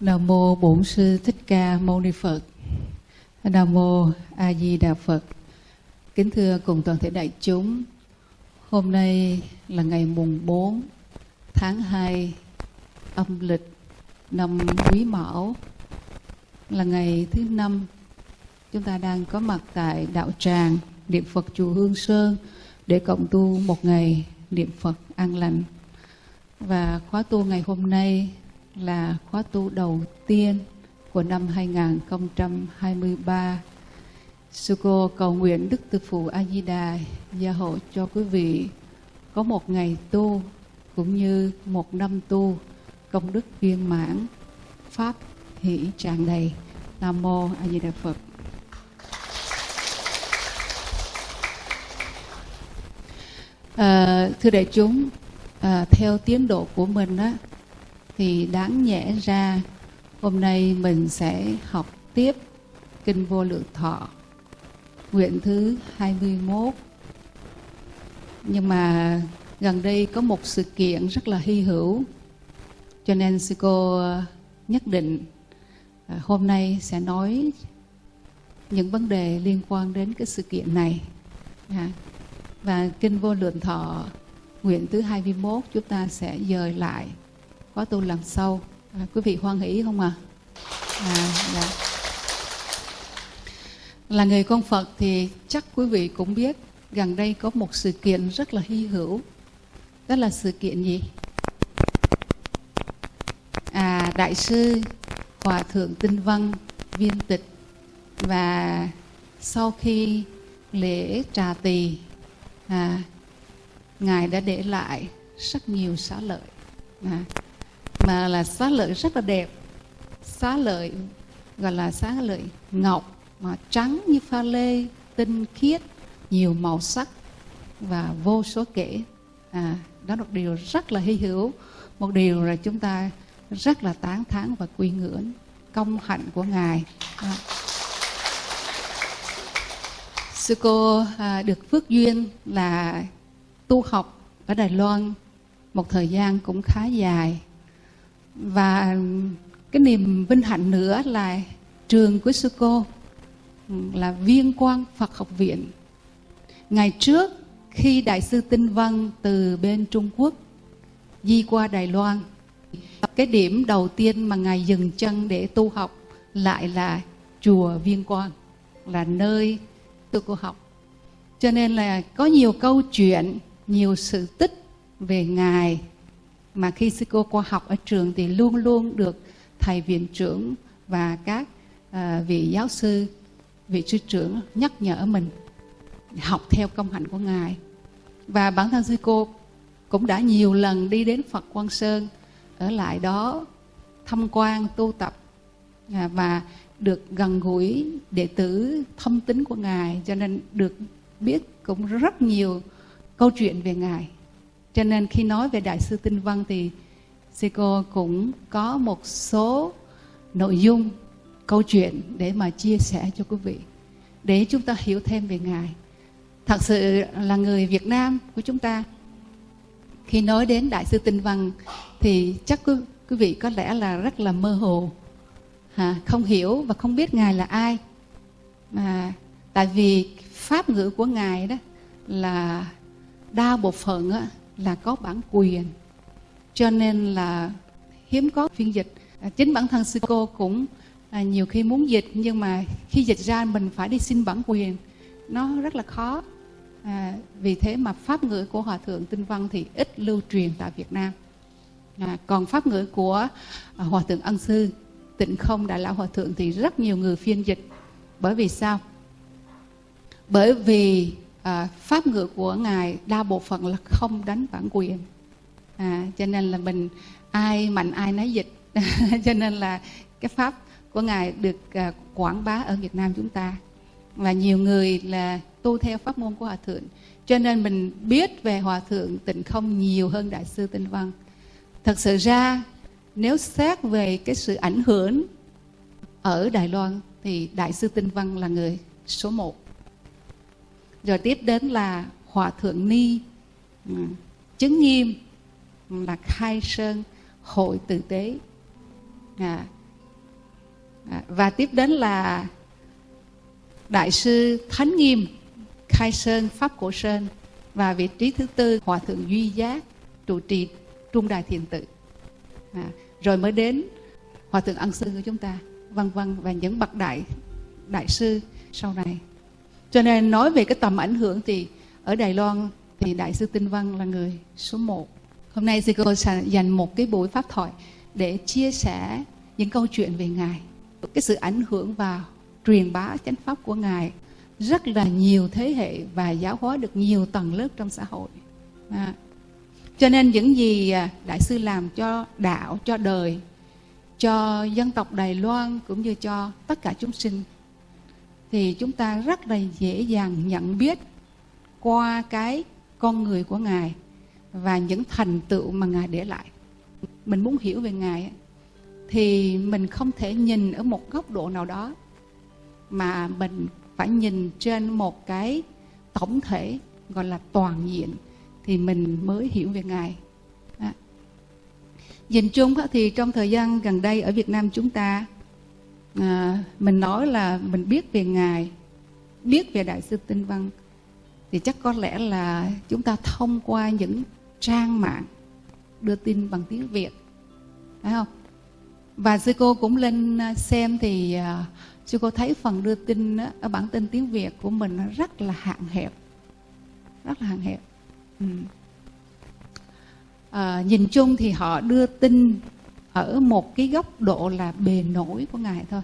Nam mô Bổn sư Thích Ca Mâu Ni Phật. Nam mô A Di Đà Phật. Kính thưa cùng toàn thể đại chúng, hôm nay là ngày mùng 4 tháng 2 âm lịch năm Quý Mão là ngày thứ năm chúng ta đang có mặt tại đạo tràng niệm Phật chùa Hương Sơn để cộng tu một ngày niệm Phật an lành. Và khóa tu ngày hôm nay là khóa tu đầu tiên của năm 2023. Sư cô cầu nguyện Đức Từ Phụ A Di Đà gia hộ cho quý vị có một ngày tu cũng như một năm tu công đức viên mãn, pháp hỷ tràn đầy. Nam mô A Di Đà Phật. À, thưa đại chúng, à, theo tiến độ của mình á, thì đáng nhẽ ra, hôm nay mình sẽ học tiếp Kinh Vô Lượng Thọ, nguyện thứ 21. Nhưng mà gần đây có một sự kiện rất là hy hữu, cho nên sư cô nhất định à, hôm nay sẽ nói những vấn đề liên quan đến cái sự kiện này. Dạ. Và Kinh Vô Lượng Thọ, nguyện thứ 21 chúng ta sẽ dời lại khóa tu lần sau. À, quý vị hoan hỷ không ạ? À? À, dạ. Là người con Phật thì chắc quý vị cũng biết gần đây có một sự kiện rất là hy hữu. Đó là sự kiện gì? À, Đại sư Hòa Thượng Tinh Văn viên tịch và sau khi lễ trà tỳ à, ngài đã để lại rất nhiều xá lợi à, mà là xá lợi rất là đẹp. Xá lợi gọi là xá lợi ngọc mà trắng như pha lê tinh khiết nhiều màu sắc và vô số kể. À, đó là một điều rất là hy hữu một điều là chúng ta rất là tán thán và quy ngưỡng công hạnh của ngài. À. sư cô à, được phước duyên là tu học ở Đài Loan một thời gian cũng khá dài và cái niềm vinh hạnh nữa là trường của sư cô ừ, là viên quan Phật học viện. Ngày trước, khi đại sư Tinh Văn từ bên Trung Quốc di qua Đài Loan, cái điểm đầu tiên mà ngài dừng chân để tu học lại là chùa Viên Quang, là nơi tôi cô học. Cho nên là có nhiều câu chuyện, nhiều sự tích về ngài mà khi sư cô qua học ở trường thì luôn luôn được thầy viện trưởng và các uh, vị giáo sư vị sư trưởng nhắc nhở mình học theo công hạnh của ngài. Và bản thân sư cô cũng đã nhiều lần đi đến Phật Quang Sơn ở lại đó thăm quan tu tập à, và được gần gũi đệ tử thông tính của ngài. Cho nên được biết cũng rất nhiều câu chuyện về ngài cho nên khi nói về đại sư tinh văn thì sư cô cũng có một số nội dung câu chuyện để mà chia sẻ cho quý vị để chúng ta hiểu thêm về ngài. Thật sự là người việt nam của chúng ta. Khi nói đến đại sư tinh văn thì chắc quý, quý vị có lẽ là rất là mơ hồ. À, không hiểu và không biết ngài là ai. Mà tại vì pháp ngữ của ngài đó là đa bộ phận á, là có bản quyền. Cho nên là hiếm có phiên dịch. À, chính bản thân sư cô cũng à, nhiều khi muốn dịch nhưng mà khi dịch ra mình phải đi xin bản quyền. Nó rất là khó. À, vì thế mà pháp ngữ của hòa thượng tinh văn thì ít lưu truyền tại việt nam. À, còn pháp ngữ của à, hòa thượng ân sư tịnh không đại lão hòa thượng thì rất nhiều người phiên dịch. Bởi vì sao? Bởi vì à, pháp ngữ của ngài đa bộ phận là không đánh bản quyền. À, cho nên là mình ai mạnh ai nấy dịch. Cho nên là cái pháp của ngài được à, quảng bá ở Việt Nam chúng ta. Và nhiều người là tu theo pháp môn của hòa thượng. Cho nên mình biết về hòa thượng tịnh không nhiều hơn đại sư tinh văn. Thật sự ra nếu xét về cái sự ảnh hưởng ở Đài Loan thì đại sư tinh văn là người số một rồi tiếp đến là hòa thượng ni. Ừ. Chứng nghiêm là khai sơn hội tử tế. À, à, và tiếp đến là đại sư thánh nghiêm khai sơn pháp cổ sơn và vị trí thứ tư hòa thượng duy giác trụ trì trung đài thiền tự. À, rồi mới đến hòa thượng ân sư của chúng ta. Vân vân và những bậc đại đại sư sau này cho nên nói về cái tầm ảnh hưởng thì ở Đài Loan thì đại sư Tinh Văn là người số một hôm nay sư cô sẽ dành một cái buổi pháp thoại để chia sẻ những câu chuyện về ngài, cái sự ảnh hưởng và truyền bá chánh pháp của ngài rất là nhiều thế hệ và giáo hóa được nhiều tầng lớp trong xã hội à. cho nên những gì à, đại sư làm cho đạo, cho đời, cho dân tộc đài loan cũng như cho tất cả chúng sinh thì chúng ta rất là dễ dàng nhận biết qua cái con người của ngài và những thành tựu mà ngài để lại mình muốn hiểu về ngài thì mình không thể nhìn ở một góc độ nào đó, mà mình phải nhìn trên một cái tổng thể gọi là toàn diện thì mình mới hiểu về ngài à. nhìn chung thì trong thời gian gần đây ở việt nam chúng ta à, mình nói là mình biết về ngài biết về đại sư tinh văn. Thì chắc có lẽ là chúng ta thông qua những trang mạng đưa tin bằng tiếng việt phải không? Và sư cô cũng lên à, xem thì uh, sư cô thấy phần đưa tin ở bản tin tiếng việt của mình rất là hạn hẹp rất là hạn hẹp. Ừ. à, nhìn chung thì họ đưa tin ở một cái góc độ là bề nổi của ngài thôi.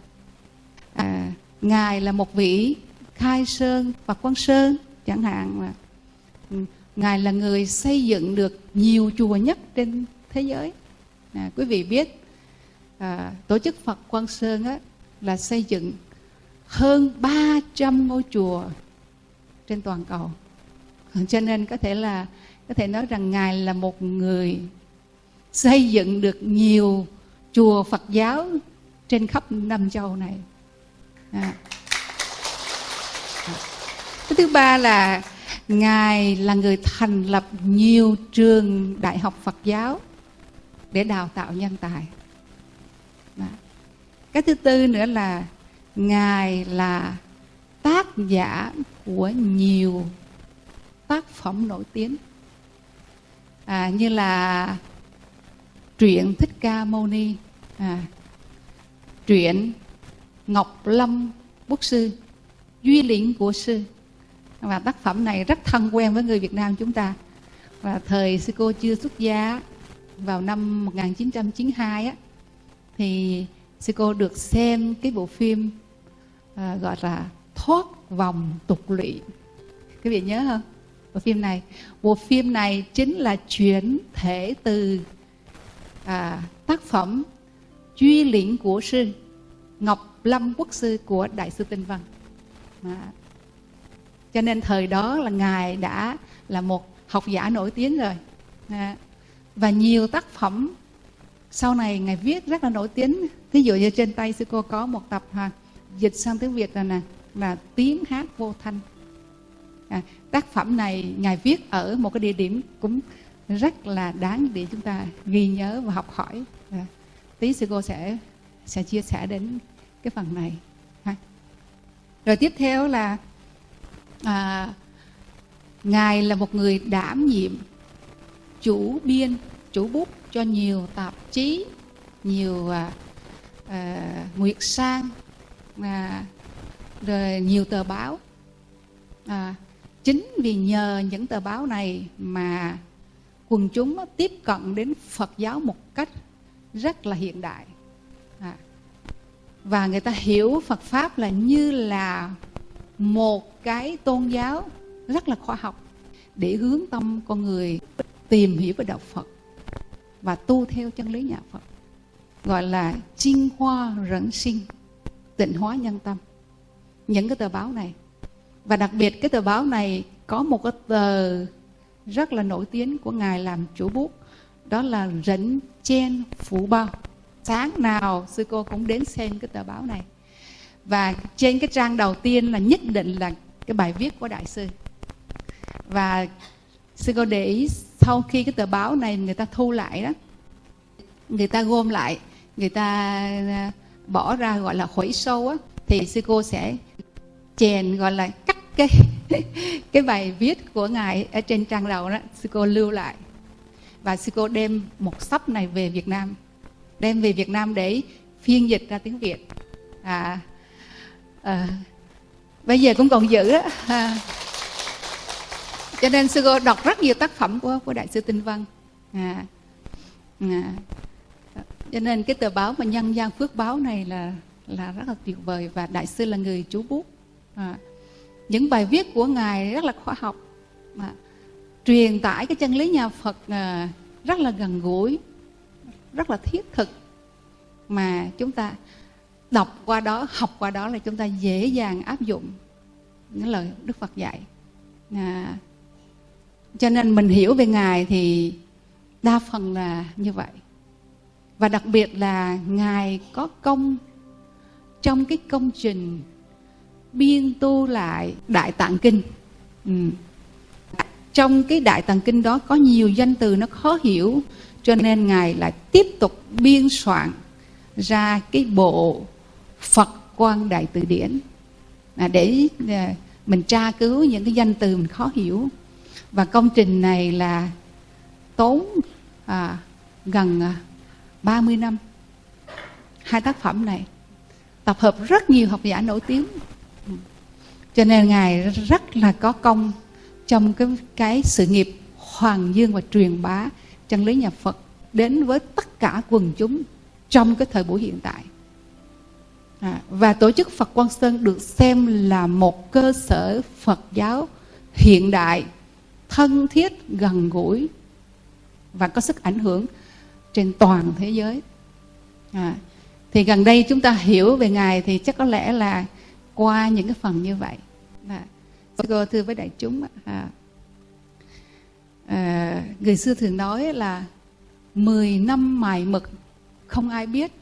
À, ngài là một vị khai sơn và quan sơn chẳng hạn mà ừ, ngài là người xây dựng được nhiều chùa nhất trên thế giới. À, quý vị biết à, tổ chức phật quan sơn á, là xây dựng hơn 300 ngôi chùa trên toàn cầu. Cho nên có thể là có thể nói rằng ngài là một người xây dựng được nhiều chùa Phật giáo trên khắp Nam châu này. À. Cái thứ ba là ngài là người thành lập nhiều trường đại học Phật giáo để đào tạo nhân tài. À. Cái thứ tư nữa là ngài là tác giả của nhiều tác phẩm nổi tiếng à, như là truyện thích ca mâu ni. À, truyện ngọc lâm quốc sư duy liễn của sư. Và tác phẩm này rất thân quen với người Việt Nam chúng ta. Và thời sư cô chưa xuất gia vào năm 1992 á thì sư cô được xem cái bộ phim à, gọi là thoát vòng tục lụy. Các vị nhớ không? Bộ phim này. Bộ phim này chính là chuyển thể từ à, tác phẩm Duy liễn của sư Ngọc Lâm Quốc sư của Đại sư Tinh Văn. À. Cho nên thời đó là ngài đã là một học giả nổi tiếng rồi. À. Và nhiều tác phẩm sau này ngài viết rất là nổi tiếng. Ví dụ như trên tay sư cô có một tập ha, dịch sang tiếng Việt là nè là tiếng hát vô thanh. À, tác phẩm này ngài viết ở một cái địa điểm cũng rất là đáng để chúng ta ghi nhớ và học hỏi. À, tí sư cô sẽ sẽ chia sẻ đến cái phần này. Ha. rồi tiếp theo là à, ngài là một người đảm nhiệm chủ biên chủ bút cho nhiều tạp chí nhiều à, à, nguyệt sang à, rồi nhiều tờ báo. À, chính vì nhờ những tờ báo này mà quần chúng tiếp cận đến Phật giáo một cách rất là hiện đại. À, và người ta hiểu Phật pháp là như là một cái tôn giáo rất là khoa học để hướng tâm con người tìm hiểu về đạo Phật và tu theo chân lý nhà Phật gọi là chinh hoa rẫn sinh tịnh hóa nhân tâm. Những cái tờ báo này. Và đặc biệt cái tờ báo này có một cái tờ rất là nổi tiếng của ngài làm chủ bút. Đó là rẫn chen phủ bao. Sáng nào sư cô cũng đến xem cái tờ báo này. Và trên cái trang đầu tiên là nhất định là cái bài viết của đại sư. Và sư cô để ý sau khi cái tờ báo này người ta thu lại đó, người ta gom lại, người ta à, bỏ ra gọi là khuấy sâu á, thì sư cô sẽ chèn gọi là cắt cái cái bài viết của ngài ở trên trang đầu đó sư cô lưu lại. Và sư cô đem một sắp này về Việt Nam đem về Việt Nam để phiên dịch ra tiếng Việt. À, à bây giờ cũng còn giữ đó à, cho nên sư cô đọc rất nhiều tác phẩm của của đại sư tinh văn. À, à, cho nên cái tờ báo mà nhân gian phước báo này là là rất là tuyệt vời và đại sư là người chú bút. À, những bài viết của ngài rất là khoa học. Mà truyền tải cái chân lý nhà Phật à, rất là gần gũi rất là thiết thực. Mà chúng ta đọc qua đó học qua đó là chúng ta dễ dàng áp dụng những lời Đức Phật dạy. À, cho nên mình hiểu về ngài thì đa phần là như vậy. Và đặc biệt là ngài có công trong cái công trình biên tu lại đại tạng kinh. Ừ. trong cái đại tạng kinh đó có nhiều danh từ nó khó hiểu cho nên ngài lại tiếp tục biên soạn ra cái bộ phật quan đại từ điển. À, để à, mình tra cứu những cái danh từ mình khó hiểu. Và công trình này là tốn à, gần à, 30 năm. Hai tác phẩm này tập hợp rất nhiều học giả nổi tiếng cho nên ngài rất là có công trong cái cái sự nghiệp hoàng dương và truyền bá chân lý nhà Phật đến với tất cả quần chúng trong cái thời buổi hiện tại. À, và tổ chức Phật Quang Sơn được xem là một cơ sở Phật giáo hiện đại thân thiết gần gũi và có sức ảnh hưởng trên toàn thế giới. À, thì gần đây chúng ta hiểu về ngài thì chắc có lẽ là qua những cái phần như vậy. Là cô thưa với đại chúng à, à, người xưa thường nói là 10 năm mài mực không ai biết.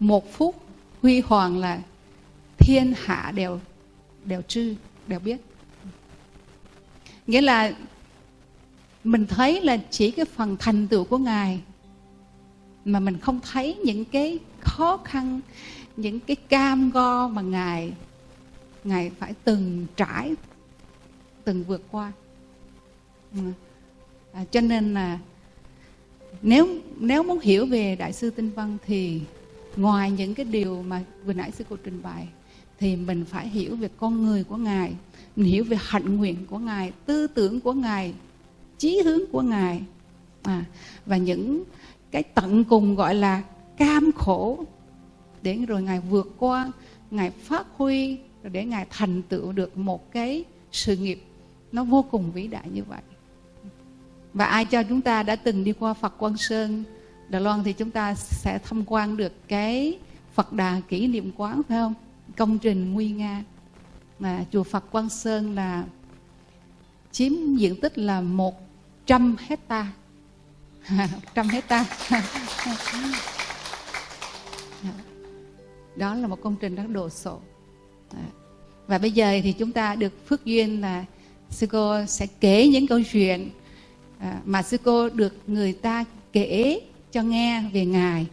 Một phút huy hoàng là thiên hạ đều đều trư đều biết. Nghĩa là mình thấy là chỉ cái phần thành tựu của ngài mà mình không thấy những cái khó khăn những cái cam go mà ngài ngài phải từng trải từng vượt qua. Ừ. À, cho nên là nếu nếu muốn hiểu về đại sư tinh văn thì ngoài những cái điều mà vừa nãy sư cô trình bày thì mình phải hiểu về con người của ngài mình hiểu về hạnh nguyện của ngài tư tưởng của ngài chí hướng của ngài. À, và những cái tận cùng gọi là cam khổ để rồi ngài vượt qua ngài phát huy để ngài thành tựu được một cái sự nghiệp nó vô cùng vĩ đại như vậy. Và ai cho chúng ta đã từng đi qua Phật Quang Sơn Đà Loan thì chúng ta sẽ tham quan được cái Phật Đà kỷ niệm quán, phải không? Công trình nguy nga. Mà chùa Phật Quang Sơn là chiếm diện tích là 100 hecta. 100 hecta. Đó là một công trình rất đồ sộ. Dạ. và bây giờ thì chúng ta được phước duyên là sư cô sẽ kể những câu chuyện à, mà sư cô được người ta kể cho nghe về ngài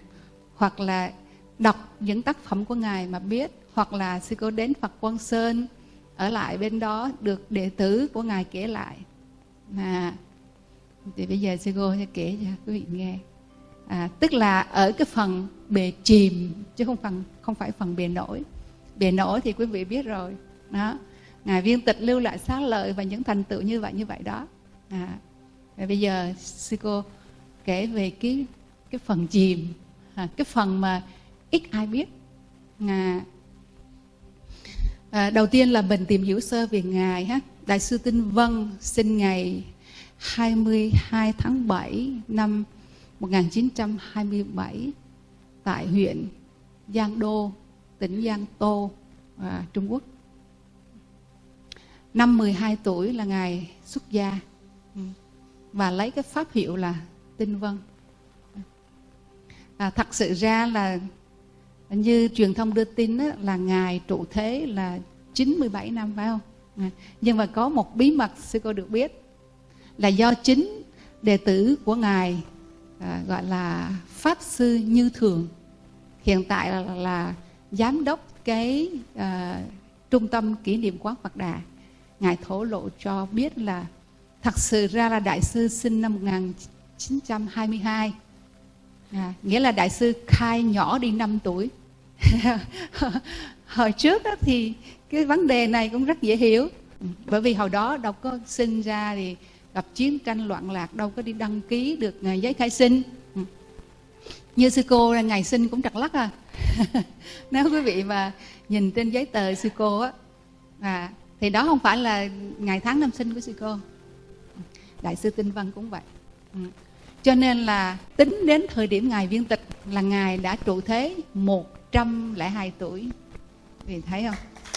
hoặc là đọc những tác phẩm của ngài mà biết hoặc là sư cô đến Phật Quang Sơn ở lại bên đó được đệ tử của ngài kể lại. À, thì bây giờ sư cô sẽ kể cho quý vị nghe. À, tức là ở cái phần bề chìm chứ không phần không phải phần bề nổi bề nổi thì quý vị biết rồi. Đó. Ngài viên tịch lưu lại xá lợi và những thành tựu như vậy như vậy đó. À, và bây giờ sư cô kể về cái cái phần chìm. À, cái phần mà ít ai biết. À, à, đầu tiên là mình tìm hiểu sơ về ngài ha. Đại sư tinh vân sinh ngày 22 tháng 7 năm 1927 tại huyện Giang Đô, tỉnh Giang Tô, à, Trung Quốc. Năm 12 tuổi là ngài xuất gia ừ. và lấy cái pháp hiệu là Tinh Vân. À, thật sự ra là như truyền thông đưa tin đó, là ngài trụ thế là 97 năm phải không? À, nhưng mà có một bí mật sư cô được biết là do chính đệ tử của ngài à, gọi là pháp sư như thường hiện tại là, là giám đốc cái uh, trung tâm kỷ niệm quán Phật Đà ngài thổ lộ cho biết là thật sự ra là đại sư sinh năm 1922 à, nghĩa là đại sư khai nhỏ đi 5 tuổi. Hồi trước đó thì cái vấn đề này cũng rất dễ hiểu. Bởi vì hồi đó đâu có sinh ra thì gặp chiến tranh loạn lạc đâu có đi đăng ký được à, giấy khai sinh. Như sư cô là ngày sinh cũng trật lắc à. nếu quý vị mà nhìn trên giấy tờ sư cô á à, thì đó không phải là ngày tháng năm sinh của sư cô đại sư tinh văn cũng vậy. Ừ. cho nên là tính đến thời điểm ngài viên tịch là ngài đã trụ thế 102 tuổi. Vì thấy không?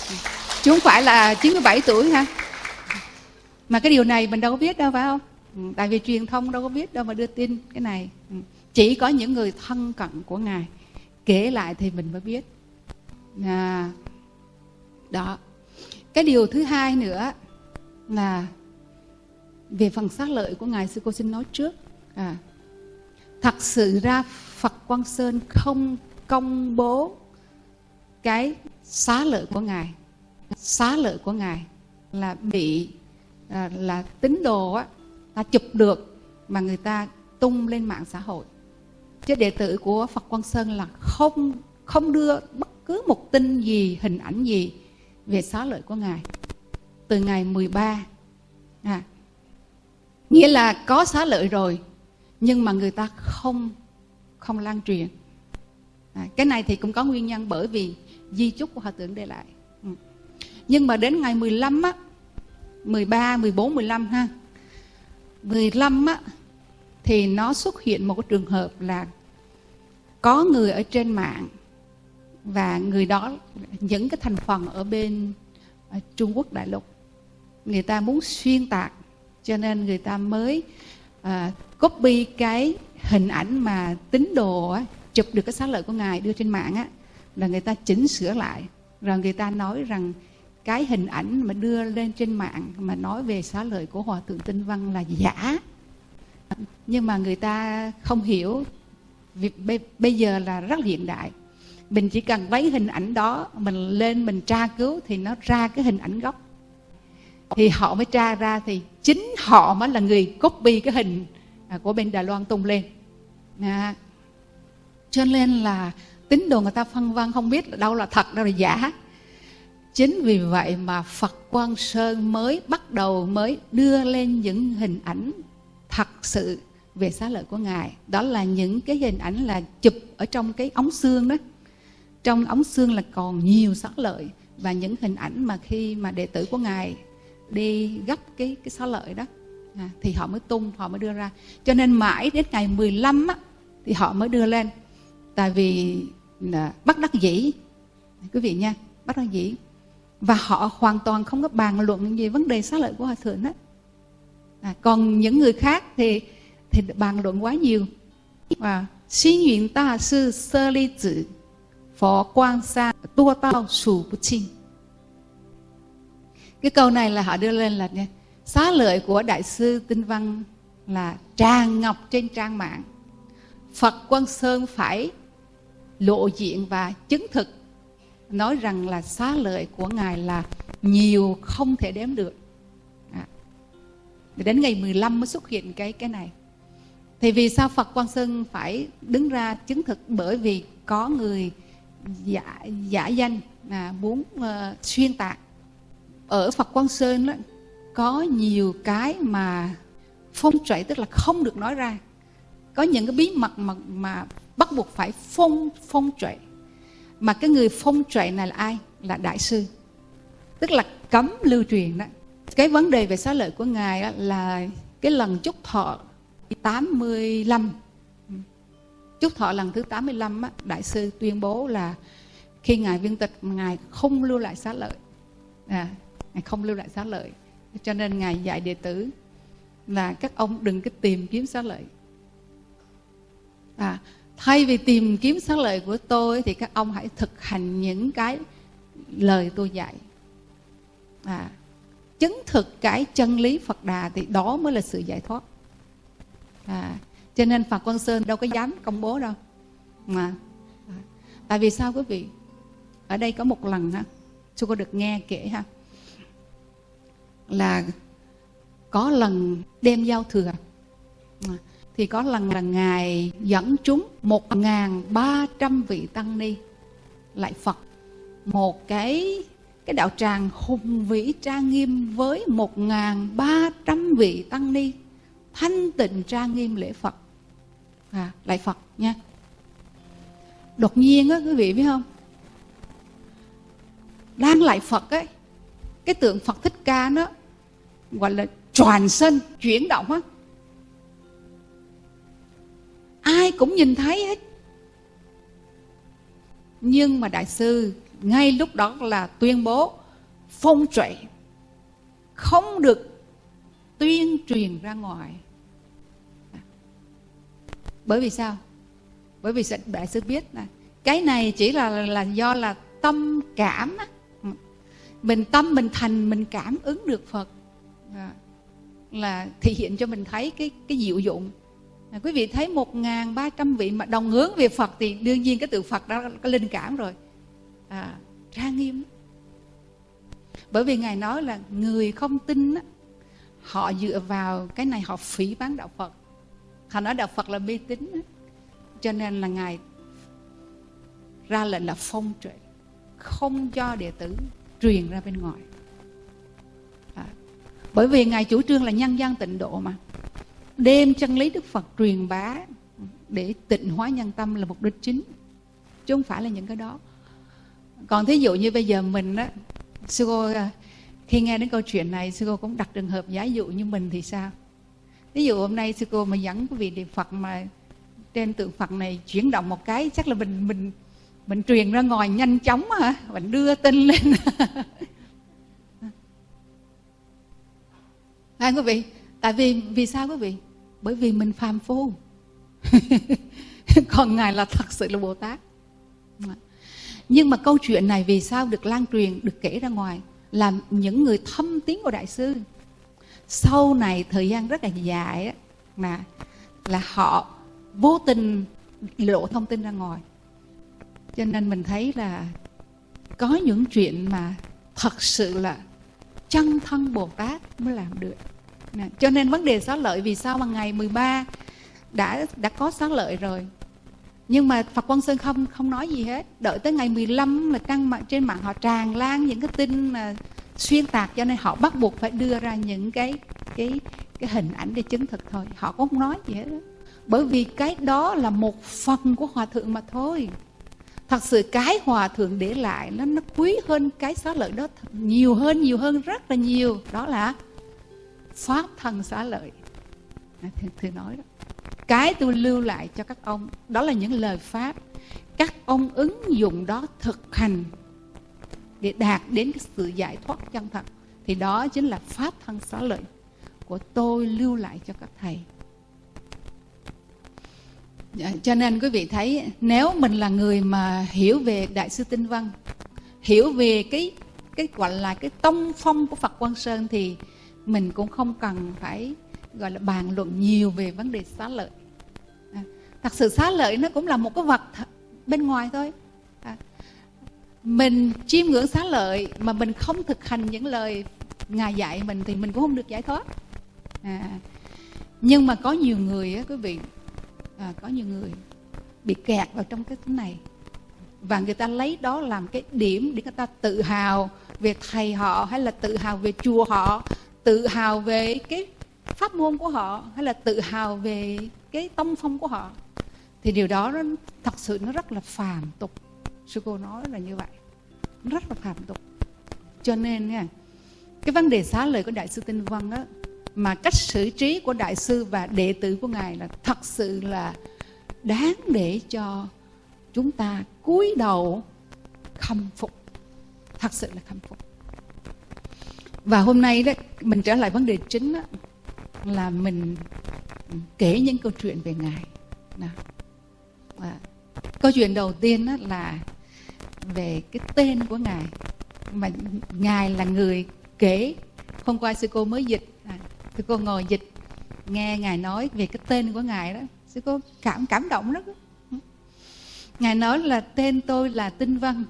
Ừ. Chứ không phải là 97 tuổi ha mà cái điều này mình đâu có biết đâu phải không? Ừ, tại vì truyền thông đâu có biết đâu mà đưa tin cái này. Ừ. Chỉ có những người thân cận của ngài kể lại thì mình mới biết. À, đó. Cái điều thứ hai nữa là về phần xác lợi của ngài sư cô xin nói trước. À, thật sự ra phật quang sơn không công bố cái xá lợi của ngài. Xá lợi của ngài là bị à, là tín đồ á ta chụp được mà người ta tung lên mạng xã hội chứ đệ tử của Phật Quang Sơn là không không đưa bất cứ một tin gì hình ảnh gì về xá lợi của ngài. Từ ngày 13 à, nghĩa là có xá lợi rồi nhưng mà người ta không không lan truyền. À, cái này thì cũng có nguyên nhân bởi vì di chúc của hòa thượng để lại. Ừ. nhưng mà đến ngày 15 á 13, 14, 15 ha 15 á thì nó xuất hiện một cái trường hợp là có người ở trên mạng và người đó những cái thành phần ở bên ở Trung Quốc đại lục người ta muốn xuyên tạc cho nên người ta mới uh, copy cái hình ảnh mà tín đồ á, chụp được cái xá lợi của ngài đưa trên mạng á là người ta chỉnh sửa lại. Rồi người ta nói rằng cái hình ảnh mà đưa lên trên mạng mà nói về xá lợi của hòa thượng tinh văn là giả. Nhưng mà người ta không hiểu bây giờ là rất hiện đại. Mình chỉ cần lấy hình ảnh đó mình lên mình tra cứu thì nó ra cái hình ảnh gốc. Thì họ mới tra ra thì chính họ mới là người copy cái hình à, của bên Đài Loan tung lên. À, cho nên là tín đồ người ta phân vân không biết đâu là thật đâu là giả. Chính vì vậy mà Phật Quang Sơn mới bắt đầu mới đưa lên những hình ảnh thật sự về xá lợi của ngài. Đó là những cái hình ảnh là chụp ở trong cái ống xương đó. Trong ống xương là còn nhiều xá lợi và những hình ảnh mà khi mà đệ tử của ngài đi gấp cái cái xá lợi đó à, thì họ mới tung họ mới đưa ra. Cho nên mãi đến ngày 15 á, thì họ mới đưa lên. Tại vì là bắt đắc dĩ quý vị nha bắt đắc dĩ. Và họ hoàn toàn không có bàn luận về vấn đề xá lợi của hòa thượng đó à, còn những người khác thì thì bàn luận quá nhiều. Và xin nguyện ta sư sơ ly tử, phó quang sa, tua tao sù bút chinh. Cái câu này là họ đưa lên là nha xá lợi của đại sư tinh văn là tràn ngọc trên trang mạng. Phật quan sơn phải lộ diện và chứng thực, nói rằng là xá lợi của ngài là nhiều không thể đếm được. À. đến ngày 15 mới xuất hiện cái cái này thì vì sao Phật Quang Sơn phải đứng ra chứng thực? Bởi vì có người giả giả danh là muốn uh, xuyên tạc. Ở Phật Quang Sơn đó, có nhiều cái mà phong trệ tức là không được nói ra. Có những cái bí mật mà mà bắt buộc phải phong phong trệ mà cái người phong trệ này là ai? Là đại sư. Tức là cấm lưu truyền đó. Cái vấn đề về xá lợi của ngài đó là cái lần chúc thọ 85 chúc thọ lần thứ 85 á, đại sư tuyên bố là khi ngài viên tịch ngài không lưu lại xá lợi. À, ngài không lưu lại xá lợi. Cho nên ngài dạy đệ tử là các ông đừng có tìm kiếm xá lợi. À, thay vì tìm kiếm xá lợi của tôi thì các ông hãy thực hành những cái lời tôi dạy. À, chứng thực cái chân lý Phật Đà thì đó mới là sự giải thoát à, cho nên Phật Quang Sơn đâu có dám công bố đâu. Mà à, tại vì sao quý vị? Ở đây có một lần ha tôi có được nghe kể ha là có lần đêm giao thừa. À, thì có lần là ngài dẫn chúng một ngàn ba trăm vị tăng ni lại Phật. Một cái cái đạo tràng hùng vĩ trang nghiêm với một ngàn ba trăm vị tăng ni thanh tịnh trang nghiêm lễ Phật. À, lại Phật nha. Đột nhiên á quý vị biết không? Đang lại Phật ấy cái tượng Phật thích ca nó gọi là tròn sân chuyển động á. Ai cũng nhìn thấy hết. Nhưng mà đại sư ngay lúc đó là tuyên bố phong trệ không được tuyên truyền ra ngoài bởi vì sao? Bởi vì đại sư biết là cái này chỉ là là do là tâm cảm á. Mình tâm mình thành mình cảm ứng được phật. À, là thể hiện cho mình thấy cái cái diệu dụng. À, quý vị thấy một ngàn ba trăm vị mà đồng hướng về phật thì đương nhiên cái từ phật đó có linh cảm rồi. À, trang nghiêm bởi vì ngài nói là người không tin á, họ dựa vào cái này họ phỉ bán đạo phật họ nói đạo phật là mê tín cho nên là ngài ra lệnh là phong trệ không cho đệ tử truyền ra bên ngoài. À, bởi vì ngài chủ trương là nhân gian tịnh độ mà. Đem chân lý đức phật truyền bá để tịnh hóa nhân tâm là mục đích chính chứ không phải là những cái đó. Còn thí dụ như bây giờ mình á sư cô à, khi nghe đến câu chuyện này sư cô cũng đặt trường hợp giả dụ như mình thì sao? Ví dụ hôm nay sư cô mà dẫn quý vị niệm phật mà trên tượng phật này chuyển động một cái chắc là mình mình mình truyền ra ngoài nhanh chóng hả? Mình đưa tin lên. À, quý vị tại vì vì sao quý vị? Bởi vì mình phàm phu. Còn ngài là thật sự là bồ tát. Nhưng mà câu chuyện này vì sao được lan truyền được kể ra ngoài là những người thâm tiếng của đại sư? Sau này thời gian rất là dài mà là họ vô tình lộ thông tin ra ngoài. Cho nên mình thấy là có những chuyện mà thật sự là chân thân Bồ Tát mới làm được. Nè. cho nên vấn đề xá lợi vì sao mà ngày 13 đã đã có xá lợi rồi? Nhưng mà Phật Quang Sơn không không nói gì hết. Đợi tới ngày 15 là căng mạng trên mạng họ tràn lan những cái tin mà xuyên tạc cho nên họ bắt buộc phải đưa ra những cái cái cái hình ảnh để chứng thực thôi. Họ cũng không nói gì hết đó. bởi vì cái đó là một phần của hòa thượng mà thôi. Thật sự cái hòa thượng để lại nó nó quý hơn cái xá lợi đó nhiều hơn nhiều hơn rất là nhiều. Đó là pháp thân xá lợi. Thưa, thưa nói đó. Cái tôi lưu lại cho các ông đó là những lời pháp. Các ông ứng dụng đó thực hành để đạt đến cái sự giải thoát chân thật thì đó chính là pháp thân xá lợi của tôi lưu lại cho các thầy. Dạ, cho nên quý vị thấy nếu mình là người mà hiểu về đại sư tinh văn hiểu về cái cái gọi là cái tông phong của phật quang sơn thì mình cũng không cần phải gọi là bàn luận nhiều về vấn đề xá lợi. À, thật sự xá lợi nó cũng là một cái vật bên ngoài thôi mình chiêm ngưỡng xá lợi mà mình không thực hành những lời ngài dạy mình thì mình cũng không được giải thoát. À, nhưng mà có nhiều người á quý vị à, có nhiều người bị kẹt vào trong cái thứ này. Và người ta lấy đó làm cái điểm để người ta tự hào về thầy họ hay là tự hào về chùa họ tự hào về cái pháp môn của họ hay là tự hào về cái tông phong của họ. Thì điều đó nó thật sự nó rất là phàm tục. Sư cô nói là như vậy rất là phạm tục. Cho nên nha cái vấn đề xá lời của đại sư tinh văn á mà cách xử trí của đại sư và đệ tử của ngài là thật sự là đáng để cho chúng ta cúi đầu khâm phục. Thật sự là khâm phục. Và hôm nay đó mình trở lại vấn đề chính đó, là mình kể những câu chuyện về ngài. Nào. À, câu chuyện đầu tiên đó là về cái tên của ngài. Mà ngài là người kể. Hôm qua sư cô mới dịch à, sư cô ngồi dịch nghe ngài nói về cái tên của ngài đó sư cô cảm cảm động lắm. Ngài nói là tên tôi là tinh văn.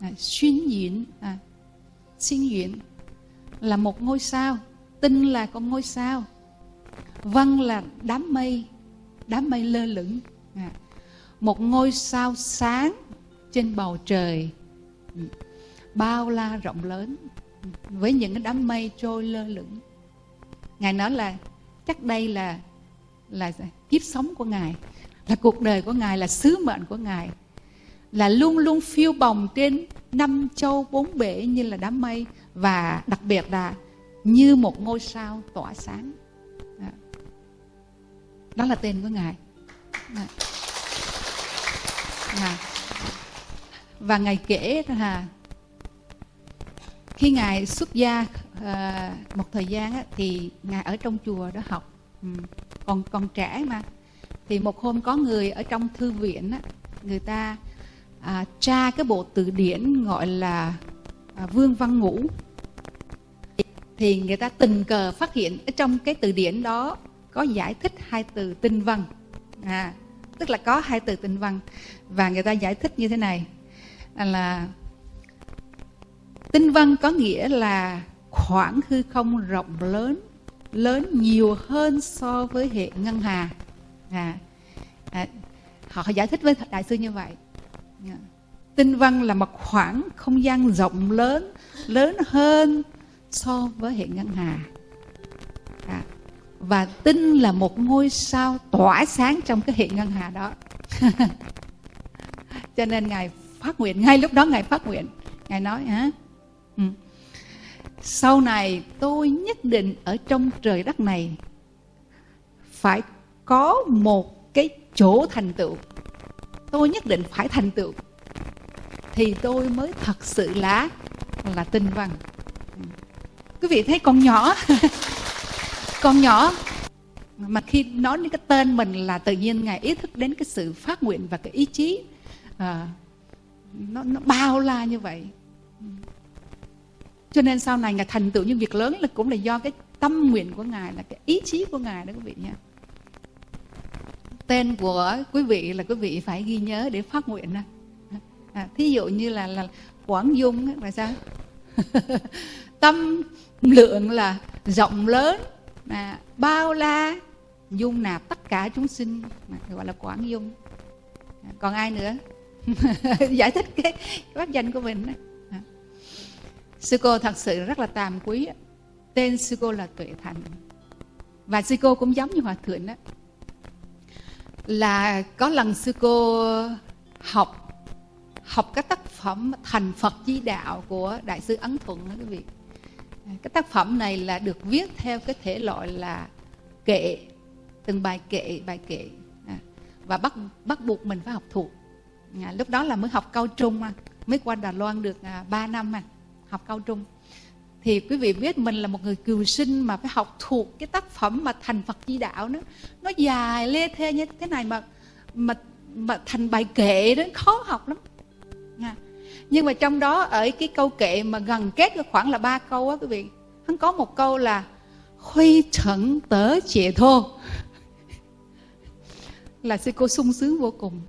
À, xuyên diễn à, xuyên diễn là một ngôi sao tinh là con ngôi sao văn là đám mây đám mây lơ lửng. À, một ngôi sao sáng trên bầu trời. Bao la rộng lớn với những cái đám mây trôi lơ lửng. Ngài nói là chắc đây là là kiếp sống của ngài là cuộc đời của ngài là sứ mệnh của ngài là luôn luôn phiêu bồng trên năm châu bốn bể như là đám mây và đặc biệt là như một ngôi sao tỏa sáng. Đó, đó là tên của ngài. Đó và ngài kể là khi ngài xuất gia à, một thời gian á, thì ngài ở trong chùa đó học. Ừ. còn còn trẻ mà. Thì một hôm có người ở trong thư viện á, người ta à, tra cái bộ từ điển gọi là à, vương văn ngũ. Thì người ta tình cờ phát hiện ở trong cái từ điển đó có giải thích hai từ tinh văn. À, tức là có hai từ tinh văn. Và người ta giải thích như thế này. À, là tinh văn có nghĩa là khoảng hư không rộng lớn lớn nhiều hơn so với hệ ngân hà. À, à, họ giải thích với đại sư như vậy. Yeah. tinh văn là một khoảng không gian rộng lớn lớn hơn so với hệ ngân hà. À, và tinh là một ngôi sao tỏa sáng trong cái hệ ngân hà đó. Cho nên ngài phát nguyện ngay lúc đó ngài phát nguyện. Ngài nói hả? Ừ. sau này tôi nhất định ở trong trời đất này phải có một cái chỗ thành tựu. Tôi nhất định phải thành tựu. Thì tôi mới thật sự là là tinh văn. Ừ. Quý vị thấy con nhỏ con nhỏ mà khi nói đến cái tên mình là tự nhiên ngài ý thức đến cái sự phát nguyện và cái ý chí à, nó nó bao la như vậy. Cho nên sau này ngài thành tựu những việc lớn là cũng là do cái tâm nguyện của ngài là cái ý chí của ngài đó quý vị nha tên của quý vị là quý vị phải ghi nhớ để phát nguyện à, à, thí dụ như là là quảng dung là sao? Tâm lượng là rộng lớn à, bao la dung nạp tất cả chúng sinh à, gọi là quảng dung. À, còn ai nữa? giải thích cái, pháp danh của mình à. sư cô thật sự rất là tàm quý tên sư cô là tuệ thành và sư cô cũng giống như hòa thượng đó là có lần sư cô học học các tác phẩm thành Phật Di Đạo của Đại sư Ấn Thuận đó quý vị. À, cái tác phẩm này là được viết theo cái thể loại là kệ, từng bài kệ, bài kệ. À, và bắt bắt buộc mình phải học thuộc. À, lúc đó là mới học cao trung mà, mới qua Đà Loan được à, 3 năm mà, học cao trung. Thì quý vị biết mình là một người cừu sinh mà phải học thuộc cái tác phẩm mà thành Phật Di Đạo nó Nó dài lê thê như thế này mà mà mà thành bài kệ đó khó học lắm à. nhưng mà trong đó ở cái câu kệ mà gần kết khoảng là ba câu á quý vị hắn có một câu là huy trận tớ trẻ thô là sư cô sung sướng vô cùng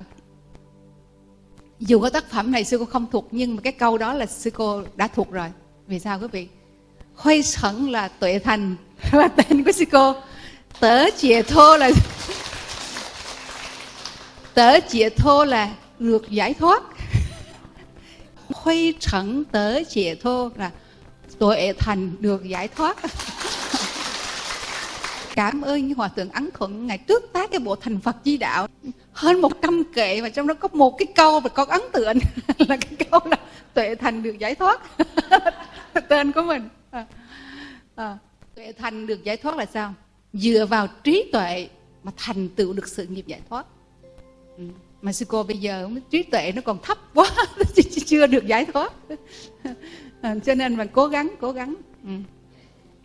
dù có tác phẩm này sư cô không thuộc, nhưng mà cái câu đó là sư cô đã thuộc rồi. Vì sao quý vị? Huy sẵn là tuệ thành. Là tên của sư cô. Tớ chìa thô là tớ chìa thô là được giải thoát. Huy sẵn tớ chìa thô là tuệ thành được giải thoát. Cảm ơn hòa thượng ấn thuận ngày trước tác cái bộ thành phật di đạo hơn một trăm kệ và trong đó có một cái câu mà con ấn tượng là cái câu là tuệ thành được giải thoát. Tên của mình. À, à, tuệ thành được giải thoát là sao? Dựa vào trí tuệ mà thành tựu được sự nghiệp giải thoát. Ừ. mà sư cô bây giờ trí tuệ nó còn thấp quá chưa được giải thoát. À, cho nên mình cố gắng cố gắng. Ừ.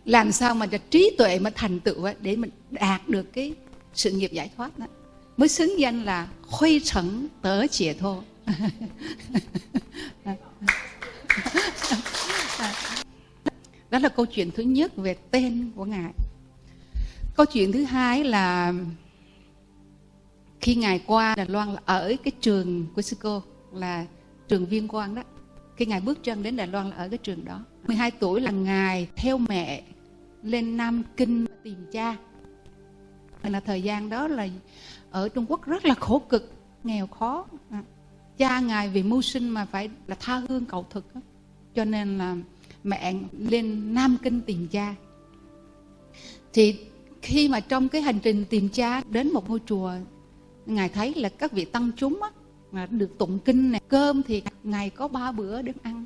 Làm sao mà trí tuệ mà thành tựu để mình đạt được cái sự nghiệp giải thoát đó? Mới xứng danh là khuây trấn tớ chìa thô đó là câu chuyện thứ nhất về tên của ngài. Câu chuyện thứ hai là khi ngài qua đài loan là ở cái trường của sư cô là trường viên quang đó. Khi ngài bước chân đến đài loan là ở cái trường đó. 12 tuổi là ngài theo mẹ lên Nam Kinh tìm cha. Là thời gian đó là ở Trung Quốc rất là khổ cực nghèo khó. À, cha ngài vì mưu sinh mà phải là tha hương cầu thực cho nên là mẹ lên Nam Kinh tìm cha. Thì khi mà trong cái hành trình tìm cha đến một ngôi chùa ngài thấy là các vị tăng chúng á, mà được tụng kinh này cơm thì ngày có ba bữa để ăn.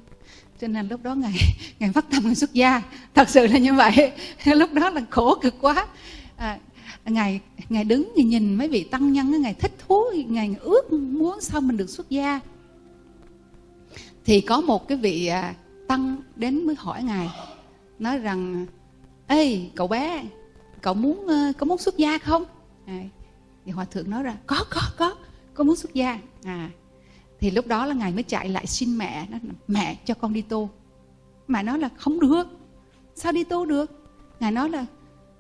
Cho nên lúc đó ngài ngài phát tâm ngài xuất gia. Thật sự là như vậy. Lúc đó là khổ cực quá. À, ngài ngài đứng nhìn mấy vị tăng nhân ngài thích thú ngài ước muốn sao mình được xuất gia. Thì có một cái vị à, tăng đến mới hỏi ngài nói rằng ê cậu bé cậu muốn có muốn xuất gia không? À, thì hòa thượng nói ra có có có có muốn xuất gia. À thì lúc đó là ngài mới chạy lại xin mẹ nó mẹ cho con đi tu. Mẹ nói là không được sao đi tu được? Ngài nói là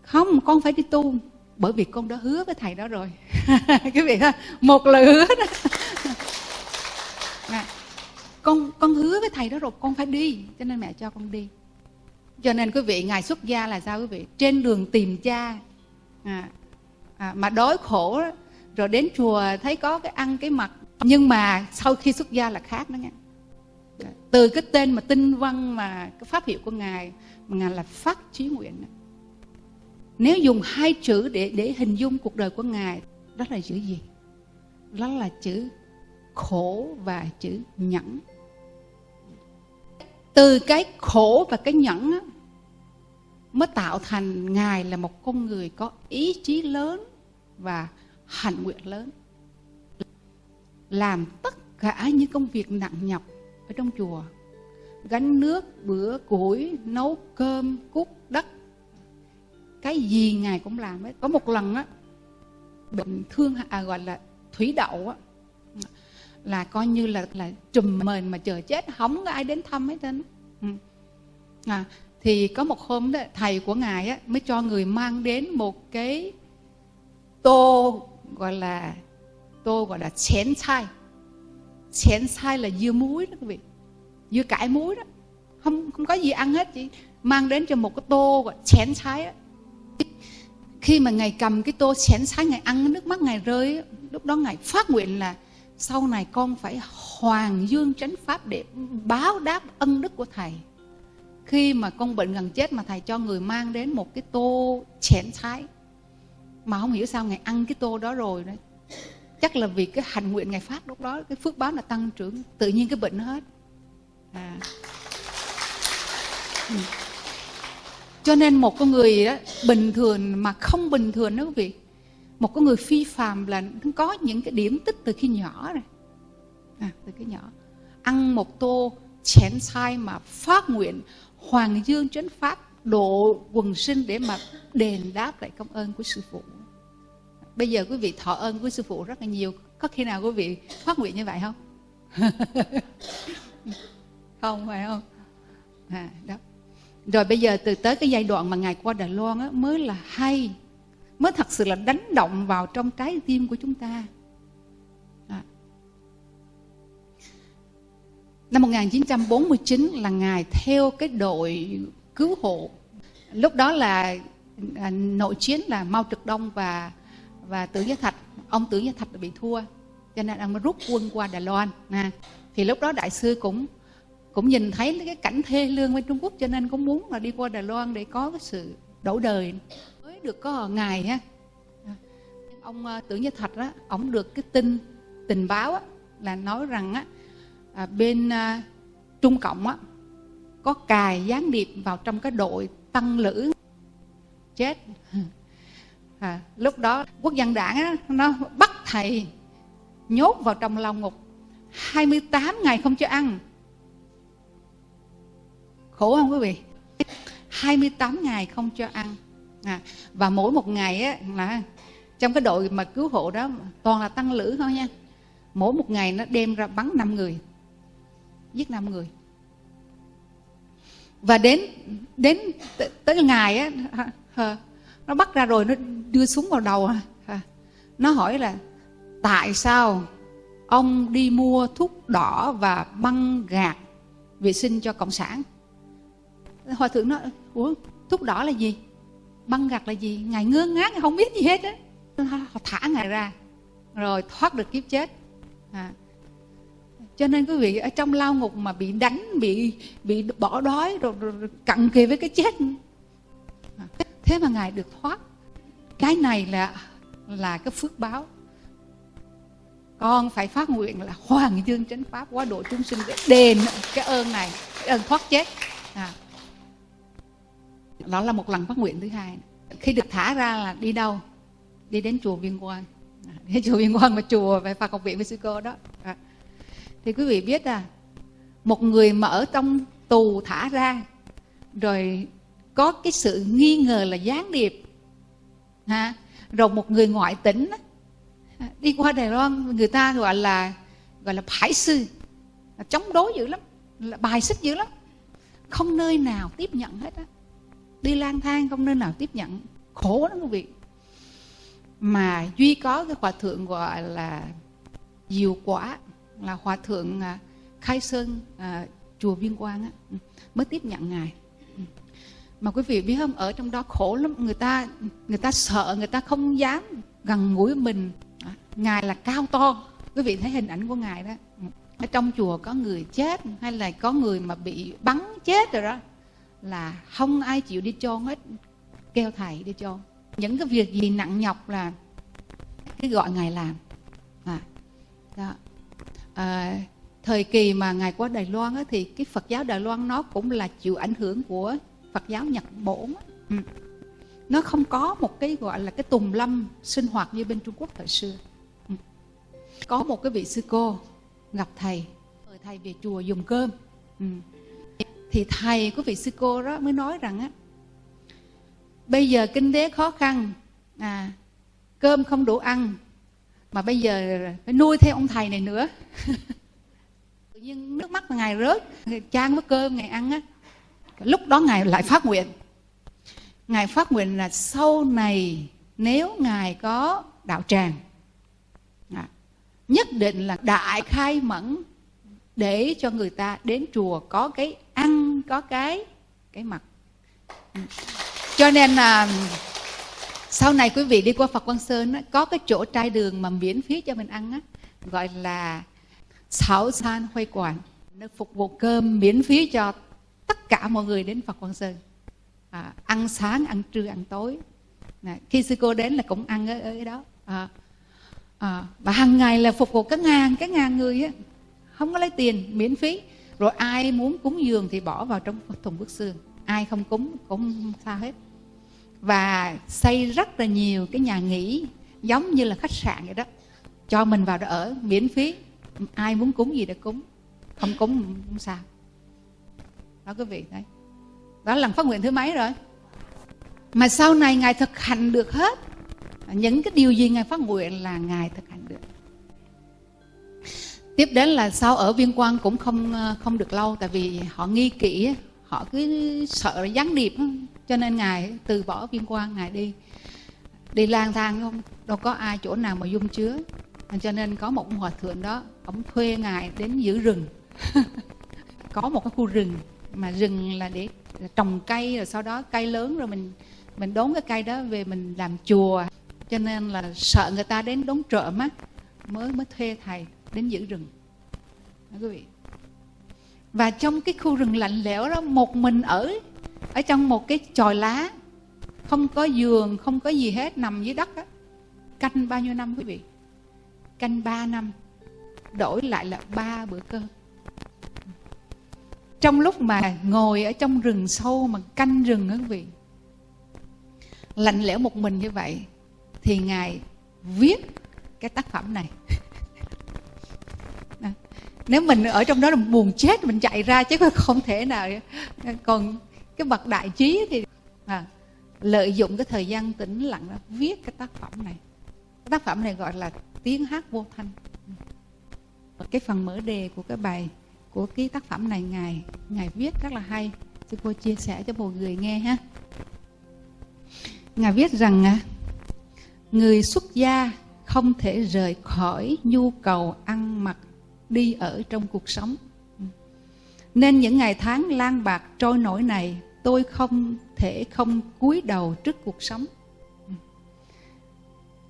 không con phải đi tu bởi vì con đã hứa với thầy đó rồi. Cái vị ha một lời hứa đó. À, con con hứa với thầy đó rồi con phải đi cho nên mẹ cho con đi. Cho nên quý vị ngài xuất gia là sao quý vị? Trên đường tìm cha. À, à, mà đói khổ rồi đến chùa thấy có cái ăn cái mặc. Nhưng mà sau khi xuất gia là khác đó nghe từ cái tên mà tinh văn mà cái pháp hiệu của ngài mà ngài là phát trí nguyện nếu dùng hai chữ để để hình dung cuộc đời của ngài đó là chữ gì? Đó là chữ khổ và chữ nhẫn. Từ cái khổ và cái nhẫn á, mới tạo thành ngài là một con người có ý chí lớn và hạnh nguyện lớn. Làm tất cả những công việc nặng nhọc ở trong chùa. Gánh nước bữa củi nấu cơm cút đất cái gì ngài cũng làm ấy có một lần á bệnh thương à, gọi là thủy đậu á là coi như là là trùm mền mà chờ chết không có ai đến thăm hết trơn ừ. à, thì có một hôm đó thầy của ngài á mới cho người mang đến một cái tô gọi là tô gọi là chén chai. Chén chai là dưa muối đó quý vị dưa cải muối đó. Không không có gì ăn hết chỉ mang đến cho một cái tô gọi chén chai á khi mà ngài cầm cái tô chén sái, ngài ăn nước mắt, ngài rơi lúc đó ngài phát nguyện là sau này con phải hoàng dương chánh pháp để báo đáp ân đức của thầy khi mà con bệnh gần chết mà thầy cho người mang đến một cái tô chén sái mà không hiểu sao ngài ăn cái tô đó rồi đấy chắc là vì cái hành nguyện ngày phát lúc đó, cái phước báo là tăng trưởng, tự nhiên cái bệnh nó hết à. Ừ cho nên một con người đó bình thường mà không bình thường đó quý vị. Một con người phi phàm là nó có những cái điểm tích từ khi nhỏ rồi. À, từ cái nhỏ. Ăn một tô chén sai mà phát nguyện hoàng dương chánh pháp độ quần sinh để mà đền đáp lại công ơn của sư phụ. Bây giờ quý vị thọ ơn của sư phụ rất là nhiều. Có khi nào quý vị phát nguyện như vậy không? Không phải không? À, đó rồi bây giờ từ tới cái giai đoạn mà ngài qua đài loan á, mới là hay mới thật sự là đánh động vào trong trái tim của chúng ta. Đó. năm 1949 là ngài theo cái đội cứu hộ. Lúc đó là à, nội chiến là Mao Trạch Đông và và Tưởng Gia Thạch. Ông Tưởng Gia Thạch bị thua cho nên ông mới rút quân qua Đài Loan À, thì lúc đó đại sư cũng cũng nhìn thấy cái cảnh thê lương bên Trung Quốc cho nên cũng muốn là đi qua Đài Loan để có cái sự đổi đời. Mới được có ngày ha ông ờ, Tưởng Gia Thạch đó ông được cái tin tình báo á, là nói rằng á à, bên à, Trung Cộng á có cài gián điệp vào trong cái đội tăng lữ chết. À, lúc đó quốc dân đảng á, nó bắt thầy nhốt vào trong lao ngục. 28 ngày không cho ăn khổ không quý vị? 28 ngày không cho ăn. À, và mỗi một ngày á, là trong cái đội mà cứu hộ đó toàn là tăng lữ thôi nha. Mỗi một ngày nó đem ra bắn 5 người giết 5 người. Và đến đến tới ngày á nó bắt ra rồi nó đưa súng vào đầu nó hỏi là tại sao ông đi mua thuốc đỏ và băng gạt vệ sinh cho cộng sản? Hòa thượng nói ủa thuốc đỏ là gì băng gạc là gì ngài ngơ ngác không biết gì hết á họ thả ngài ra rồi thoát được kiếp chết à. cho nên quý vị ở trong lao ngục mà bị đánh bị bị bỏ đói rồi, rồi, rồi cặn kề với cái chết à. thế mà ngài được thoát cái này là là cái phước báo con phải phát nguyện là hoàng dương chánh pháp quá độ chúng sinh để đền cái ơn này cái ơn thoát chết à đó là một lần phát nguyện thứ hai. Khi được thả ra là đi đâu? Đi đến chùa viên quang. Đến chùa viên quang mà chùa về phật học viện với sư cô đó. À. thì quý vị biết à một người mà ở trong tù thả ra, rồi có cái sự nghi ngờ là gián điệp, ha, rồi một người ngoại tỉnh đi qua Đài Loan, người ta gọi là gọi là phái sư. Là chống đối dữ lắm, là bài xích dữ lắm. Không nơi nào tiếp nhận hết á đi lang thang không nơi nào tiếp nhận. Khổ lắm quý vị. Mà duy có cái hòa thượng gọi là diệu quả là hòa thượng à, khai sơn à, chùa viên quang á, ừ, mới tiếp nhận ngài. Ừ. Mà quý vị biết không ở trong đó khổ lắm. Người ta người ta sợ người ta không dám gần gũi mình. À, ngài là cao to. Quý vị thấy hình ảnh của ngài đó. Ừ, ở trong chùa có người chết hay là có người mà bị bắn chết rồi đó là không ai chịu đi chôn hết kêu thầy đi chôn những cái việc gì nặng nhọc là cái gọi ngài làm à, đó. À, thời kỳ mà ngài qua Đài Loan á, thì cái Phật giáo Đài Loan nó cũng là chịu ảnh hưởng của Phật giáo Nhật Bổn ừ. nó không có một cái gọi là cái tùng lâm sinh hoạt như bên Trung Quốc thời xưa ừ. có một cái vị sư cô gặp thầy mời thầy về chùa dùng cơm ừ thì thầy của vị sư cô đó mới nói rằng á bây giờ kinh tế khó khăn à cơm không đủ ăn mà bây giờ phải nuôi thêm ông thầy này nữa. Tự nhiên nước mắt ngài rớt trang với cơm ngài ăn á. Lúc đó ngài lại phát nguyện. Ngài phát nguyện là sau này nếu ngài có đạo tràng à, nhất định là đại khai mẫn để cho người ta đến chùa có cái ăn có cái cái mặt. Ừ. Cho nên là sau này quý vị đi qua Phật Quang Sơn á, có cái chỗ trai đường mà miễn phí cho mình ăn á, gọi là Sáu San Huay Quản nó phục vụ cơm miễn phí cho tất cả mọi người đến Phật Quang Sơn. À, ăn sáng ăn trưa ăn tối. À, khi sư cô đến là cũng ăn ở, ở đó. À, à, và hàng ngày là phục vụ các ngàn các ngàn người á không có lấy tiền miễn phí rồi ai muốn cúng dường thì bỏ vào trong thùng bức xương. Ai không cúng cũng sao hết. Và xây rất là nhiều cái nhà nghỉ, giống như là khách sạn vậy đó. Cho mình vào đó ở, miễn phí. Ai muốn cúng gì để cúng. Không cúng không sao. Đó quý vị đấy đó là lần phát nguyện thứ mấy rồi? Mà sau này ngài thực hành được hết. Những cái điều gì ngài phát nguyện là ngài thực hành tiếp đến là sau ở viên quan cũng không ờ, không được lâu, tại vì họ nghi kỹ họ cứ sợ gián điệp cho nên ngài từ bỏ viên quan ngài đi. Đi lang thang, không, đâu có ai chỗ nào mà dung chứa. Cho nên có một hòa thượng đó, ông thuê ngài đến giữ rừng. Có một cái khu rừng, mà rừng là để trồng cây, rồi sau đó cây lớn rồi mình mình đốn cái cây đó về mình làm chùa. Cho nên là sợ người ta đến đốn trộm á, mới mới thuê thầy đến giữ rừng. Đó, quý vị. Và trong cái khu rừng lạnh lẽo đó một mình ở ở trong một cái chòi lá không có giường không có gì hết nằm dưới đất á. Canh bao nhiêu năm quý vị? Canh ba năm. Đổi lại là ba bữa cơm. Trong lúc mà ngồi ở trong rừng sâu mà canh rừng á quý vị lạnh lẽo một mình như vậy thì ngài viết cái tác phẩm này. nếu mình ở trong đó là buồn chết mình chạy ra chứ không thể nào. Còn cái bậc đại trí thì à, lợi dụng cái thời gian tĩnh lặng đó viết cái tác phẩm này. Cái tác phẩm này gọi là tiếng hát vô thanh. Cái phần mở đề của cái bài của cái tác phẩm này ngài ngài viết rất là hay. Sư cô chia sẻ cho mọi người nghe ha. Ngài viết rằng à, người xuất gia không thể rời khỏi nhu cầu ăn đi ở trong cuộc sống. Nên những ngày tháng lang bạc trôi nổi này, tôi không thể không cúi đầu trước cuộc sống.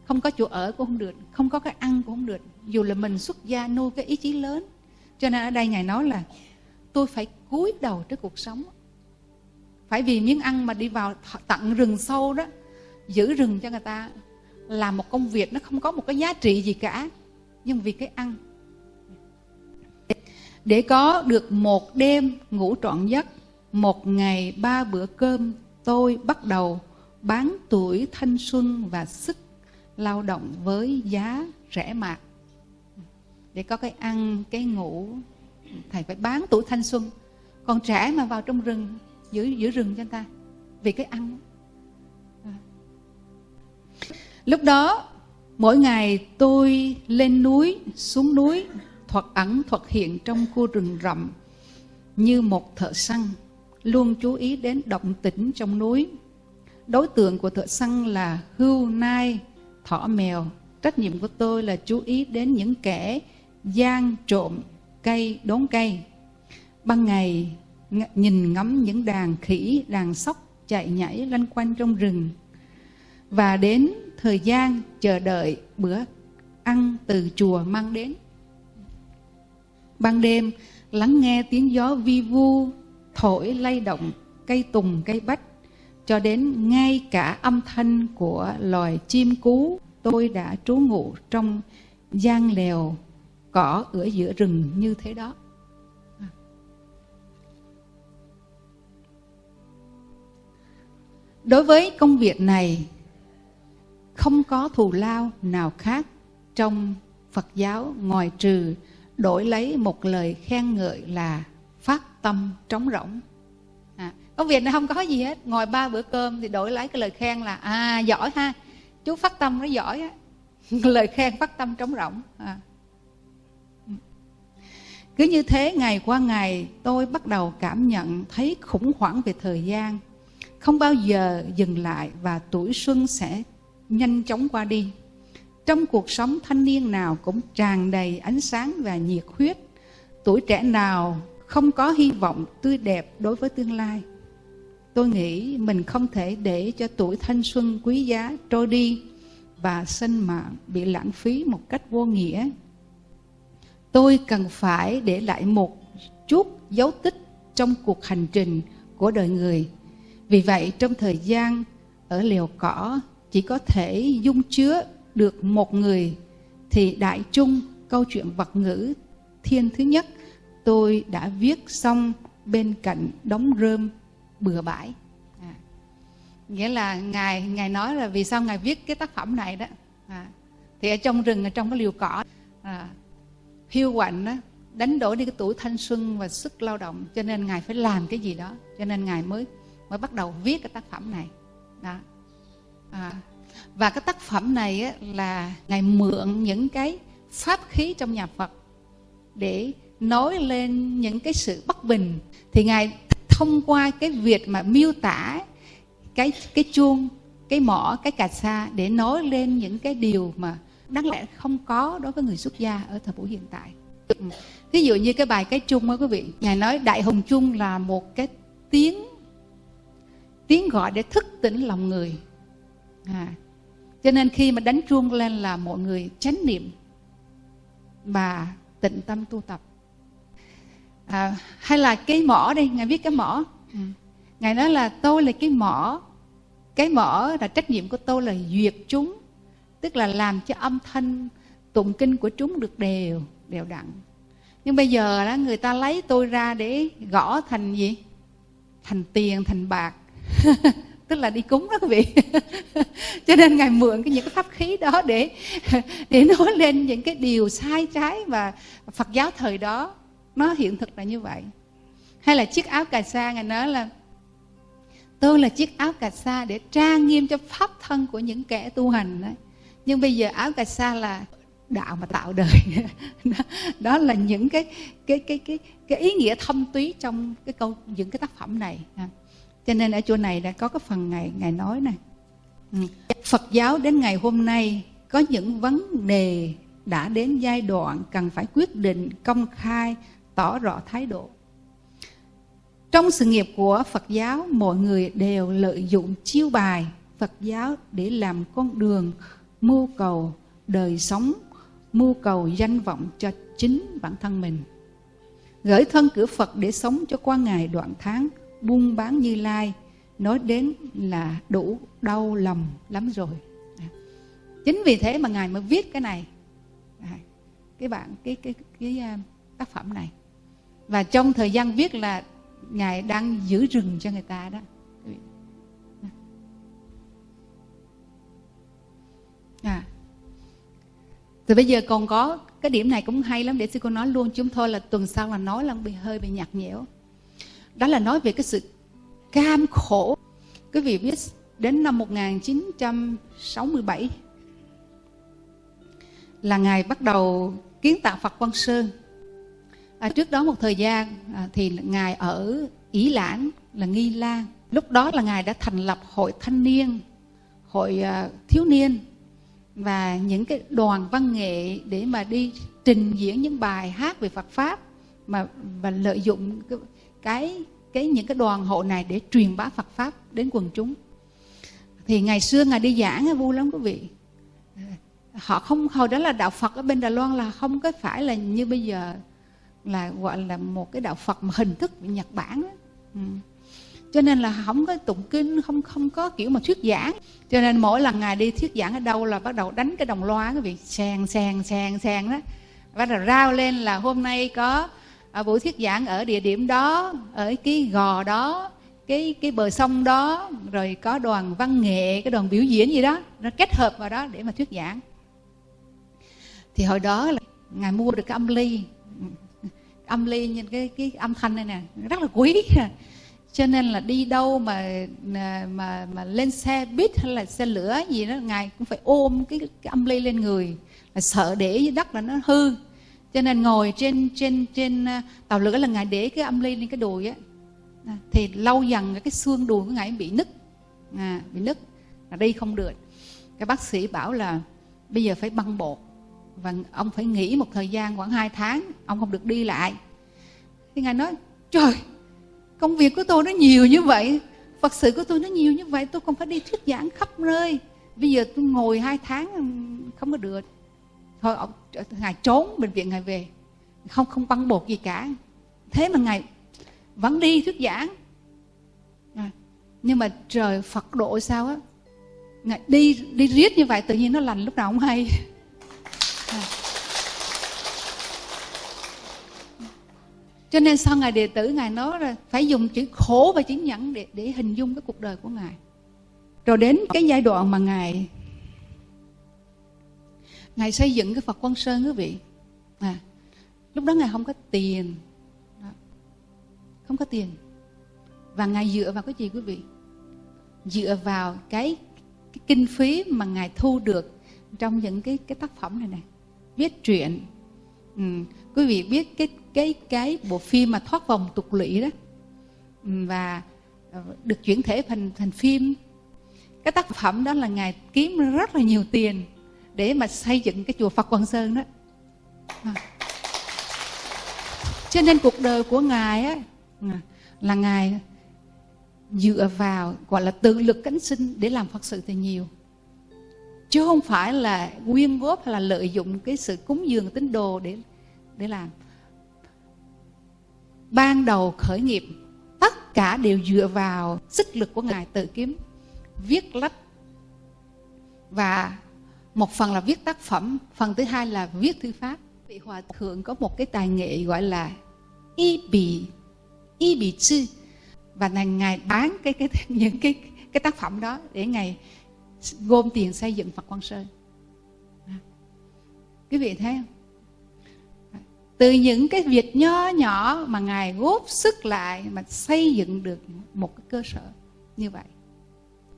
Không có chỗ ở cũng không được, không có cái ăn cũng không được. Dù là mình xuất gia nuôi cái ý chí lớn. Cho nên ở đây ngài nói là tôi phải cúi đầu trước cuộc sống. Phải vì miếng ăn mà đi vào tận rừng sâu đó, giữ rừng cho người ta. Làm một công việc, nó không có một cái giá trị gì cả. Nhưng vì cái ăn để có được một đêm ngủ trọn giấc, một ngày ba bữa cơm, tôi bắt đầu bán tuổi thanh xuân và sức lao động với giá rẻ mạt. Để có cái ăn, cái ngủ, thầy phải bán tuổi thanh xuân. Còn trẻ mà vào trong rừng giữ giữ rừng cho ta, vì cái ăn. Lúc đó, mỗi ngày tôi lên núi, xuống núi thuật ẩn thuật hiện trong khu rừng rậm như một thợ săn, luôn chú ý đến động tĩnh trong núi. Đối tượng của thợ săn là hưu nai thỏ mèo. Trách nhiệm của tôi là chú ý đến những kẻ gian trộm cây, đốn cây. Ban ngày nhìn ngắm những đàn khỉ, đàn sóc chạy nhảy lanh quanh trong rừng. Và đến thời gian chờ đợi bữa ăn từ chùa mang đến ban đêm, lắng nghe tiếng gió vi vu, thổi lay động cây tùng, cây bách, cho đến ngay cả âm thanh của loài chim cú, tôi đã trú ngụ trong gian lèo cỏ ở giữa rừng như thế đó. Đối với công việc này, không có thù lao nào khác trong phật giáo ngoài trừ đổi lấy một lời khen ngợi là phát tâm trống rỗng. À, công việc này không có gì hết. Ngồi ba bữa cơm thì đổi lấy cái lời khen là à giỏi ha. Chú phát tâm nó giỏi á. Lời khen phát tâm trống rỗng. À. cứ như thế ngày qua ngày tôi bắt đầu cảm nhận thấy khủng hoảng về thời gian. Không bao giờ dừng lại và tuổi xuân sẽ nhanh chóng qua đi trong cuộc sống thanh niên nào cũng tràn đầy ánh sáng và nhiệt huyết. Tuổi trẻ nào không có hy vọng tươi đẹp đối với tương lai. Tôi nghĩ mình không thể để cho tuổi thanh xuân quý giá trôi đi và sinh mạng bị lãng phí một cách vô nghĩa. Tôi cần phải để lại một chút dấu tích trong cuộc hành trình của đời người. Vì vậy, trong thời gian ở liều cỏ, chỉ có thể dung chứa được một người thì đại chung câu chuyện vật ngữ thiên thứ nhất tôi đã viết xong bên cạnh đống rơm bừa bãi. À, nghĩa là ngài ngài nói là vì sao ngài viết cái tác phẩm này đó. À, thì ở trong rừng ở trong cái liều cỏ à, hiu quạnh đó đánh đổi đi cái tuổi thanh xuân và sức lao động cho nên ngài phải làm cái gì đó cho nên ngài mới mới bắt đầu viết cái tác phẩm này. Đó. À, và cái tác phẩm này á, là ngài mượn những cái pháp khí trong nhà phật để nói lên những cái sự bất bình. Thì ngài thông qua cái việc mà miêu tả cái cái chuông cái mỏ cái cà sa để nói lên những cái điều mà đáng lẽ không có đối với người xuất gia ở thời buổi hiện tại. Ví dụ như cái bài cái chung á quý vị ngài nói đại hùng chung là một cái tiếng tiếng gọi để thức tỉnh lòng người. À, cho nên khi mà đánh chuông lên là mọi người chánh niệm và tịnh tâm tu tập. À, hay là cái mỏ đây ngài viết cái mỏ. Ừ. ngài nói là tôi là cái mỏ cái mỏ là trách nhiệm của tôi là duyệt chúng tức là làm cho âm thanh tụng kinh của chúng được đều đều đặn. Nhưng bây giờ đó người ta lấy tôi ra để gõ thành gì? Thành tiền thành bạc. tức là đi cúng đó quý vị. Cho nên ngài mượn cái những cái pháp khí đó để để nói lên những cái điều sai trái và phật giáo thời đó nó hiện thực là như vậy. Hay là chiếc áo cà sa ngài nói là tôi là chiếc áo cà sa để trang nghiêm cho pháp thân của những kẻ tu hành đấy nhưng bây giờ áo cà sa là đạo mà tạo đời. Đó, đó là những cái cái cái cái cái ý nghĩa thâm túy trong cái câu những cái tác phẩm này. À, cho nên ở chỗ này đã có cái phần ngài ngài nói này. Ừ. Phật giáo đến ngày hôm nay có những vấn đề đã đến giai đoạn cần phải quyết định, công khai, tỏ rõ thái độ. Trong sự nghiệp của Phật giáo, mọi người đều lợi dụng chiêu bài Phật giáo để làm con đường, mưu cầu đời sống, mưu cầu danh vọng cho chính bản thân mình. Gửi thân cửa Phật để sống cho qua ngày đoạn tháng buôn bán như lai nói đến là đủ đau lòng lắm rồi. Chính vì thế mà ngài mới viết cái này. Cái bạn cái cái cái, cái tác phẩm này. Và trong thời gian viết là ngài đang giữ rừng cho người ta đó. À. Thì bây giờ còn có cái điểm này cũng hay lắm để sư cô nói luôn chúng thôi là tuần sau là nói là bị hơi bị nhạt nhẽo đó là nói về cái sự cam khổ. Quý vị biết đến năm 1967 là ngài bắt đầu kiến tạo Phật Quang Sơn. À, trước đó một thời gian à, thì ngài ở Ý Lãng là Nghi Lan. Lúc đó là ngài đã thành lập hội thanh niên hội à, thiếu niên và những cái đoàn văn nghệ để mà đi trình diễn những bài hát về Phật pháp mà và lợi dụng cái, cái cái những cái đoàn hộ này để truyền bá Phật pháp đến quần chúng. Thì ngày xưa ngài đi giảng vui lắm quý vị. Họ không, hồi đó là đạo Phật ở bên Đài Loan là không có phải là như bây giờ là gọi là một cái đạo Phật mà hình thức Nhật Bản đó. Ừ. cho nên là không có tụng kinh, không không có kiểu mà thuyết giảng. Cho nên mỗi lần ngài đi thuyết giảng ở đâu là bắt đầu đánh cái đồng loa cái việc sàn sàn sàn sàn đó. Bắt đầu rao lên là hôm nay có à, buổi thuyết giảng ở địa điểm đó ở cái gò đó cái cái bờ sông đó rồi có đoàn văn nghệ cái đoàn biểu diễn gì đó nó kết hợp vào đó để mà thuyết giảng. Thì hồi đó là ngài mua được cái âm ly. Âm ly như cái cái âm thanh này nè rất là quý. Cho nên là đi đâu mà mà mà lên xe buýt hay là xe lửa gì đó ngài cũng phải ôm cái cái âm ly lên người là sợ để dưới đất là nó hư cho nên ngồi trên trên trên à, tàu lửa là ngài để cái âm ly lên cái đùi á. À, thì lâu dần cái xương đùi của ngài bị nứt. À, bị nứt. Là đi không được. Cái bác sĩ bảo là bây giờ phải băng bột. Và ông phải nghỉ một thời gian khoảng 2 tháng ông không được đi lại. Thì ngài nói trời công việc của tôi nó nhiều như vậy phật sự của tôi nó nhiều như vậy tôi còn phải đi thuyết giảng khắp nơi. Bây giờ tôi ngồi hai tháng không có được. Thôi ông ngài trốn bệnh viện ngài về. Không không băng bột gì cả. Thế mà ngài vẫn đi thuyết giảng. À, nhưng mà trời phật độ sao á? Ngài đi đi riết như vậy tự nhiên nó lành lúc nào không hay. À. cho nên sau ngài đệ tử ngài nói là phải dùng chữ khổ và chữ nhẫn để để hình dung cái cuộc đời của ngài. Rồi đến cái giai đoạn mà ngài ngài xây dựng cái phật quan sơn quý vị. À, lúc đó ngài không có tiền. Đó. không có tiền. Và ngài dựa vào cái gì quý vị? Dựa vào cái, cái kinh phí mà ngài thu được trong những cái cái tác phẩm này này viết truyện. Ừ. quý vị biết cái cái cái bộ phim mà thoát vòng tục lụy đó? Ừ, và ờ, được chuyển thể thành thành phim. Cái tác phẩm đó là ngài kiếm rất là nhiều tiền để mà xây dựng cái chùa Phật Quang Sơn đó. À. cho nên cuộc đời của ngài á à, là ngài dựa vào, gọi là tự lực cánh sinh để làm phật sự thì nhiều. Chứ không phải là quyên góp hay là lợi dụng cái sự cúng dường tín đồ để để làm. Ban đầu khởi nghiệp, tất cả đều dựa vào sức lực của ngài tự kiếm, viết lách và một phần là viết tác phẩm, phần thứ hai là viết thư pháp vị hòa thượng có một cái tài nghệ gọi là y bì y bì chư và là ngài bán cái cái, những cái cái tác phẩm đó để ngài gom tiền xây dựng Phật Quang Sơn. Quý vị thấy không? Từ những cái việc nho nhỏ mà Ngài góp sức lại mà xây dựng được một cái cơ sở như vậy.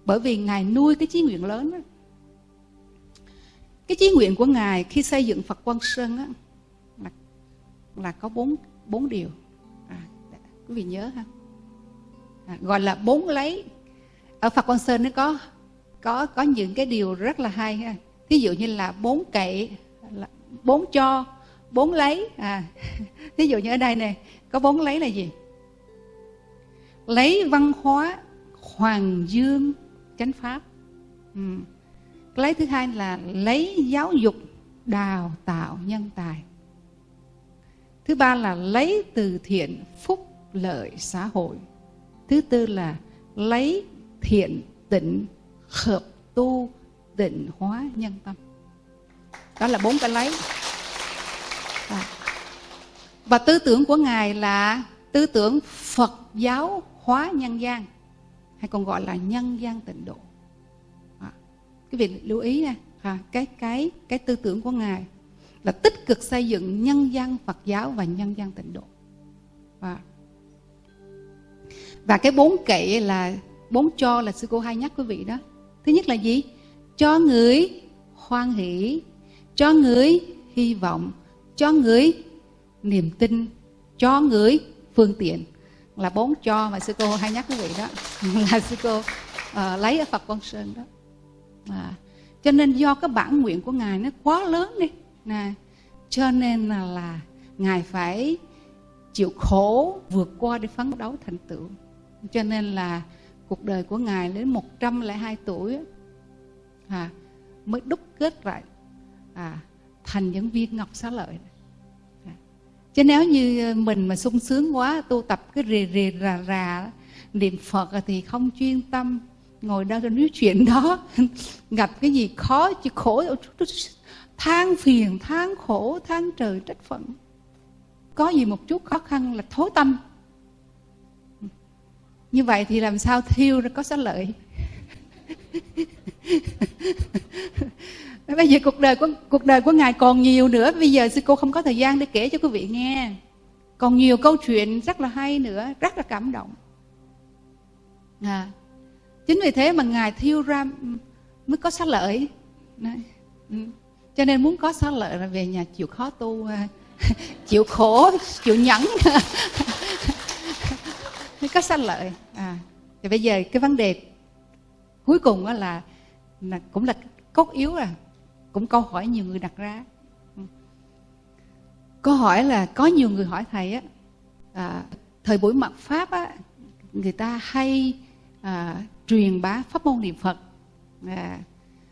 Bởi vì Ngài nuôi cái chí nguyện lớn đó. Cái chí nguyện của Ngài khi xây dựng Phật Quang Sơn á, là, là có bốn bốn điều. À, dạ, quý vị nhớ ha? À, gọi là bốn lấy. Ở Phật Quang Sơn nó có có có những cái điều rất là hay ha ví dụ như là bốn cậy bốn cho bốn lấy à ví dụ như ở đây này có bốn lấy là gì lấy văn hóa hoàng dương chánh pháp ừ lấy thứ hai là lấy giáo dục đào tạo nhân tài thứ ba là lấy từ thiện phúc lợi xã hội thứ tư là lấy thiện tịnh, hợp tu định hóa nhân tâm đó là bốn cái lấy à. và tư tưởng của ngài là tư tưởng phật giáo hóa nhân gian, hay còn gọi là nhân gian tịnh độ cái vị lưu ý nha. À, cái cái cái tư tưởng của ngài là tích cực xây dựng nhân dân phật giáo và nhân dân tịnh độ. Và và cái bốn kệ là bốn cho là sư cô hay nhắc quý vị đó. Thứ nhất là gì? Cho người hoan hỷ cho người hy vọng cho người niềm tin cho người phương tiện. Là bốn cho mà sư cô hay nhắc quý vị đó. Là sư cô uh, lấy ở phật quang sơn đó à, cho nên do cái bản nguyện của ngài nó quá lớn đi nè cho nên là, là ngài phải chịu khổ vượt qua để phấn đấu thành tựu cho nên là cuộc đời của ngài đến 102 tuổi à, mới đúc kết lại à, thành những viên ngọc xá lợi à. chứ nếu như mình mà sung sướng quá tu tập cái rì rì rà rà niệm phật thì không chuyên tâm ngồi đang nói chuyện đó. Gặp cái gì khó chứ khổ than phiền than khổ than trời trách phận. Có gì một chút khó khăn là thối tâm. Như vậy thì làm sao thiêu ra có xá lợi? Bây giờ cuộc đời của cuộc đời của ngài còn nhiều nữa. Bây giờ sư cô không có thời gian để kể cho quý vị nghe. Còn nhiều câu chuyện rất là hay nữa rất là cảm động. À, chính vì thế mà ngài thiêu ra mới có xá lợi. Đấy. Ừ. cho nên muốn có xá lợi là về nhà chịu khó tu à, chịu khổ chịu nhẫn. Mới có xá lợi. À thì bây giờ cái vấn đề cuối cùng là, là cũng là cốt yếu à. Cũng câu hỏi nhiều người đặt ra. Ừ. Câu hỏi là có nhiều người hỏi thầy á à, thời buổi mặt pháp á người ta hay à, truyền bá pháp môn niệm phật. À,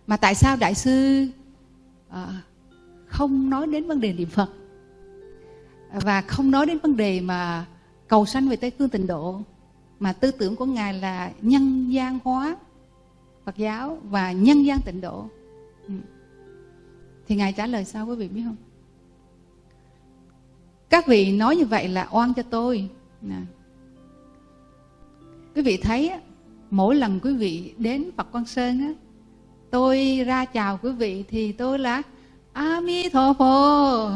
mà tại sao đại sư à, không nói đến vấn đề niệm phật? Và không nói đến vấn đề mà cầu sanh về tây phương tịnh độ mà tư tưởng của ngài là nhân gian hóa Phật giáo và nhân gian tịnh độ. Ừ. thì ngài trả lời sao quý vị biết không? Các vị nói như vậy là oan cho tôi. Nè. quý vị thấy mỗi lần quý vị đến Phật Quang Sơn á, tôi ra chào quý vị thì tôi là a mi Thọ Phổ,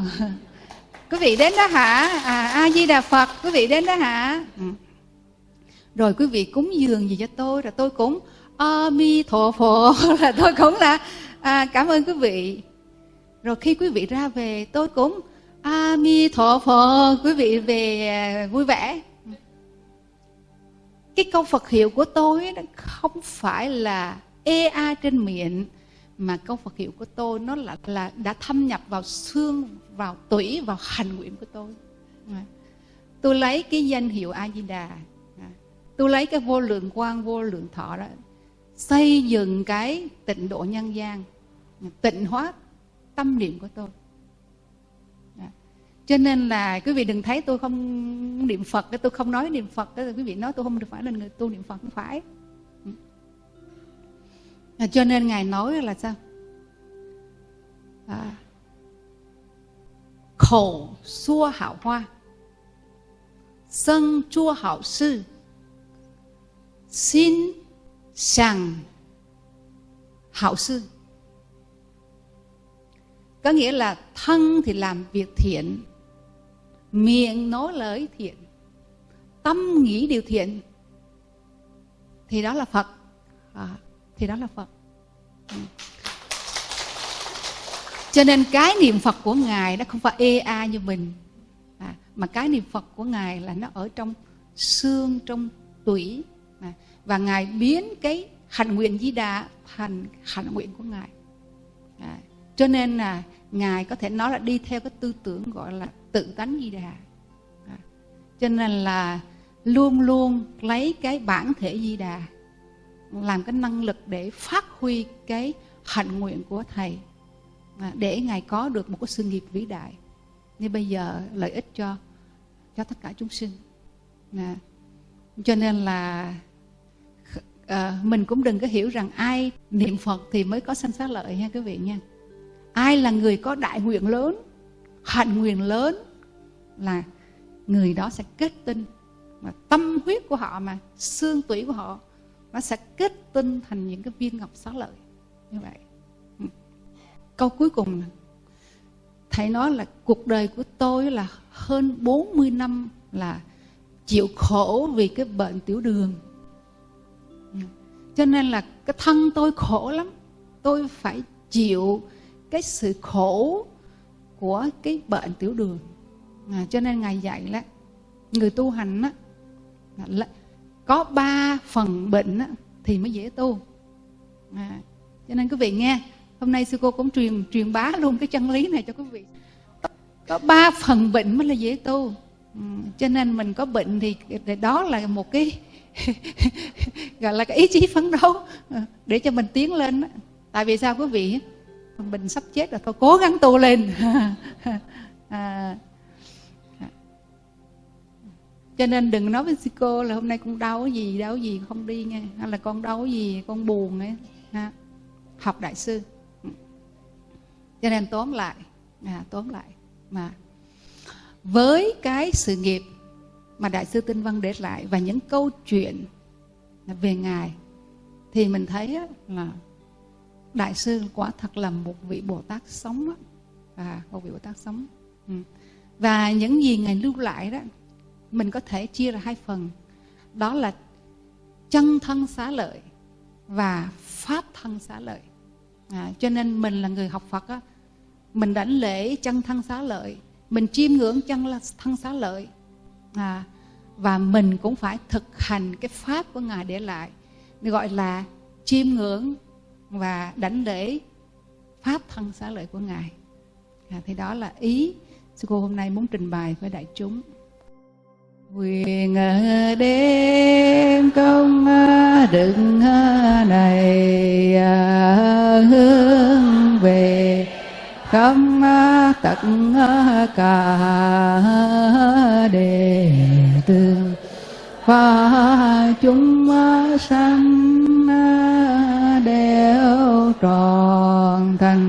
quý vị đến đó hả? À, a di đà phật quý vị đến đó hả? Ừ. rồi quý vị cúng dường gì cho tôi rồi tôi cũng a mi thọ phổ là tôi cũng là à, cảm ơn quý vị. Rồi khi quý vị ra về tôi cũng a mi thọ phổ quý vị về à, vui vẻ cái câu Phật hiệu của tôi nó không phải là ê a trên miệng mà câu Phật hiệu của tôi nó là là đã thâm nhập vào xương, vào tủy, vào hành nguyện của tôi. Dạ. tôi lấy cái danh hiệu a di đà. Dạ. Tôi lấy cái vô lượng quang vô lượng thọ đó xây dựng cái tịnh độ nhân gian tịnh hóa tâm niệm của tôi cho nên là quý vị đừng thấy tôi không niệm phật tôi không nói niệm phật quý vị nói tôi không phải là người tu niệm phật không phải. À, cho nên ngài nói là sao? À, khổ xua hảo hoa sân chua hảo sư xin sàng hảo sư. Có nghĩa là thân thì làm việc thiện miệng nói lời thiện tâm nghĩ điều thiện thì đó là phật. À, thì đó là phật. Ừ. cho nên cái niệm phật của ngài nó không phải ê a như mình. À, mà cái niệm phật của ngài là nó ở trong xương trong tủy. À, và ngài biến cái hạnh nguyện di đà thành hạnh nguyện của ngài. À, cho nên là ngài có thể nói là đi theo cái tư tưởng gọi là tự tánh di đà. À, cho nên là luôn luôn lấy cái bản thể di đà làm cái năng lực để phát huy cái hạnh nguyện của thầy à, để ngài có được một cái sự nghiệp vĩ đại. Như bây giờ lợi ích cho cho tất cả chúng sinh. À, cho nên là à, mình cũng đừng có hiểu rằng ai niệm phật thì mới có sanh xá lợi nha quý vị nha. Ai là người có đại nguyện lớn hạnh nguyện lớn là người đó sẽ kết tinh. Mà tâm huyết của họ mà, xương tủy của họ, nó sẽ kết tinh thành những cái viên ngọc xá lợi. Như vậy. Ừ. Câu cuối cùng thầy nói là cuộc đời của tôi là hơn 40 năm là chịu khổ vì cái bệnh tiểu đường. Ừ. Cho nên là cái thân tôi khổ lắm. Tôi phải chịu cái sự khổ của cái bệnh tiểu đường. À, cho nên ngài dạy là người tu hành á là có ba phần bệnh á, thì mới dễ tu. À, cho nên quý vị nghe hôm nay sư cô cũng truyền truyền bá luôn cái chân lý này cho quý vị. Có ba phần bệnh mới là dễ tu. Ừ, cho nên mình có bệnh thì đó là một cái gọi là cái ý chí phấn đấu à, để cho mình tiến lên tại vì sao quý vị? Mình sắp chết rồi thôi cố gắng tu lên. À, cho nên đừng nói với sư cô là hôm nay con đau gì đau gì không đi nghe. Hay là con đau gì con buồn ấy. Ha. học đại sư. Cho nên tóm lại. À, tóm lại. Mà với cái sự nghiệp mà đại sư tinh văn để lại và những câu chuyện về ngài thì mình thấy là đại sư quả thật là một vị bồ tát sống đó. à một vị bồ tát sống ừ. và những gì ngài lưu lại đó mình có thể chia ra hai phần đó là chân thân xá lợi và pháp thân xá lợi à, cho nên mình là người học phật á mình đảnh lễ chân thân xá lợi mình chiêm ngưỡng chân thân xá lợi à, và mình cũng phải thực hành cái pháp của ngài để lại gọi là chiêm ngưỡng và đảnh lễ pháp thân xá lợi của ngài. À, thì đó là ý sư cô hôm nay muốn trình bày với đại chúng. Quyền à, đêm công à, đựng à, này hướng về không tận cả đề tương và chúng sanh แล้วตรองทั้ง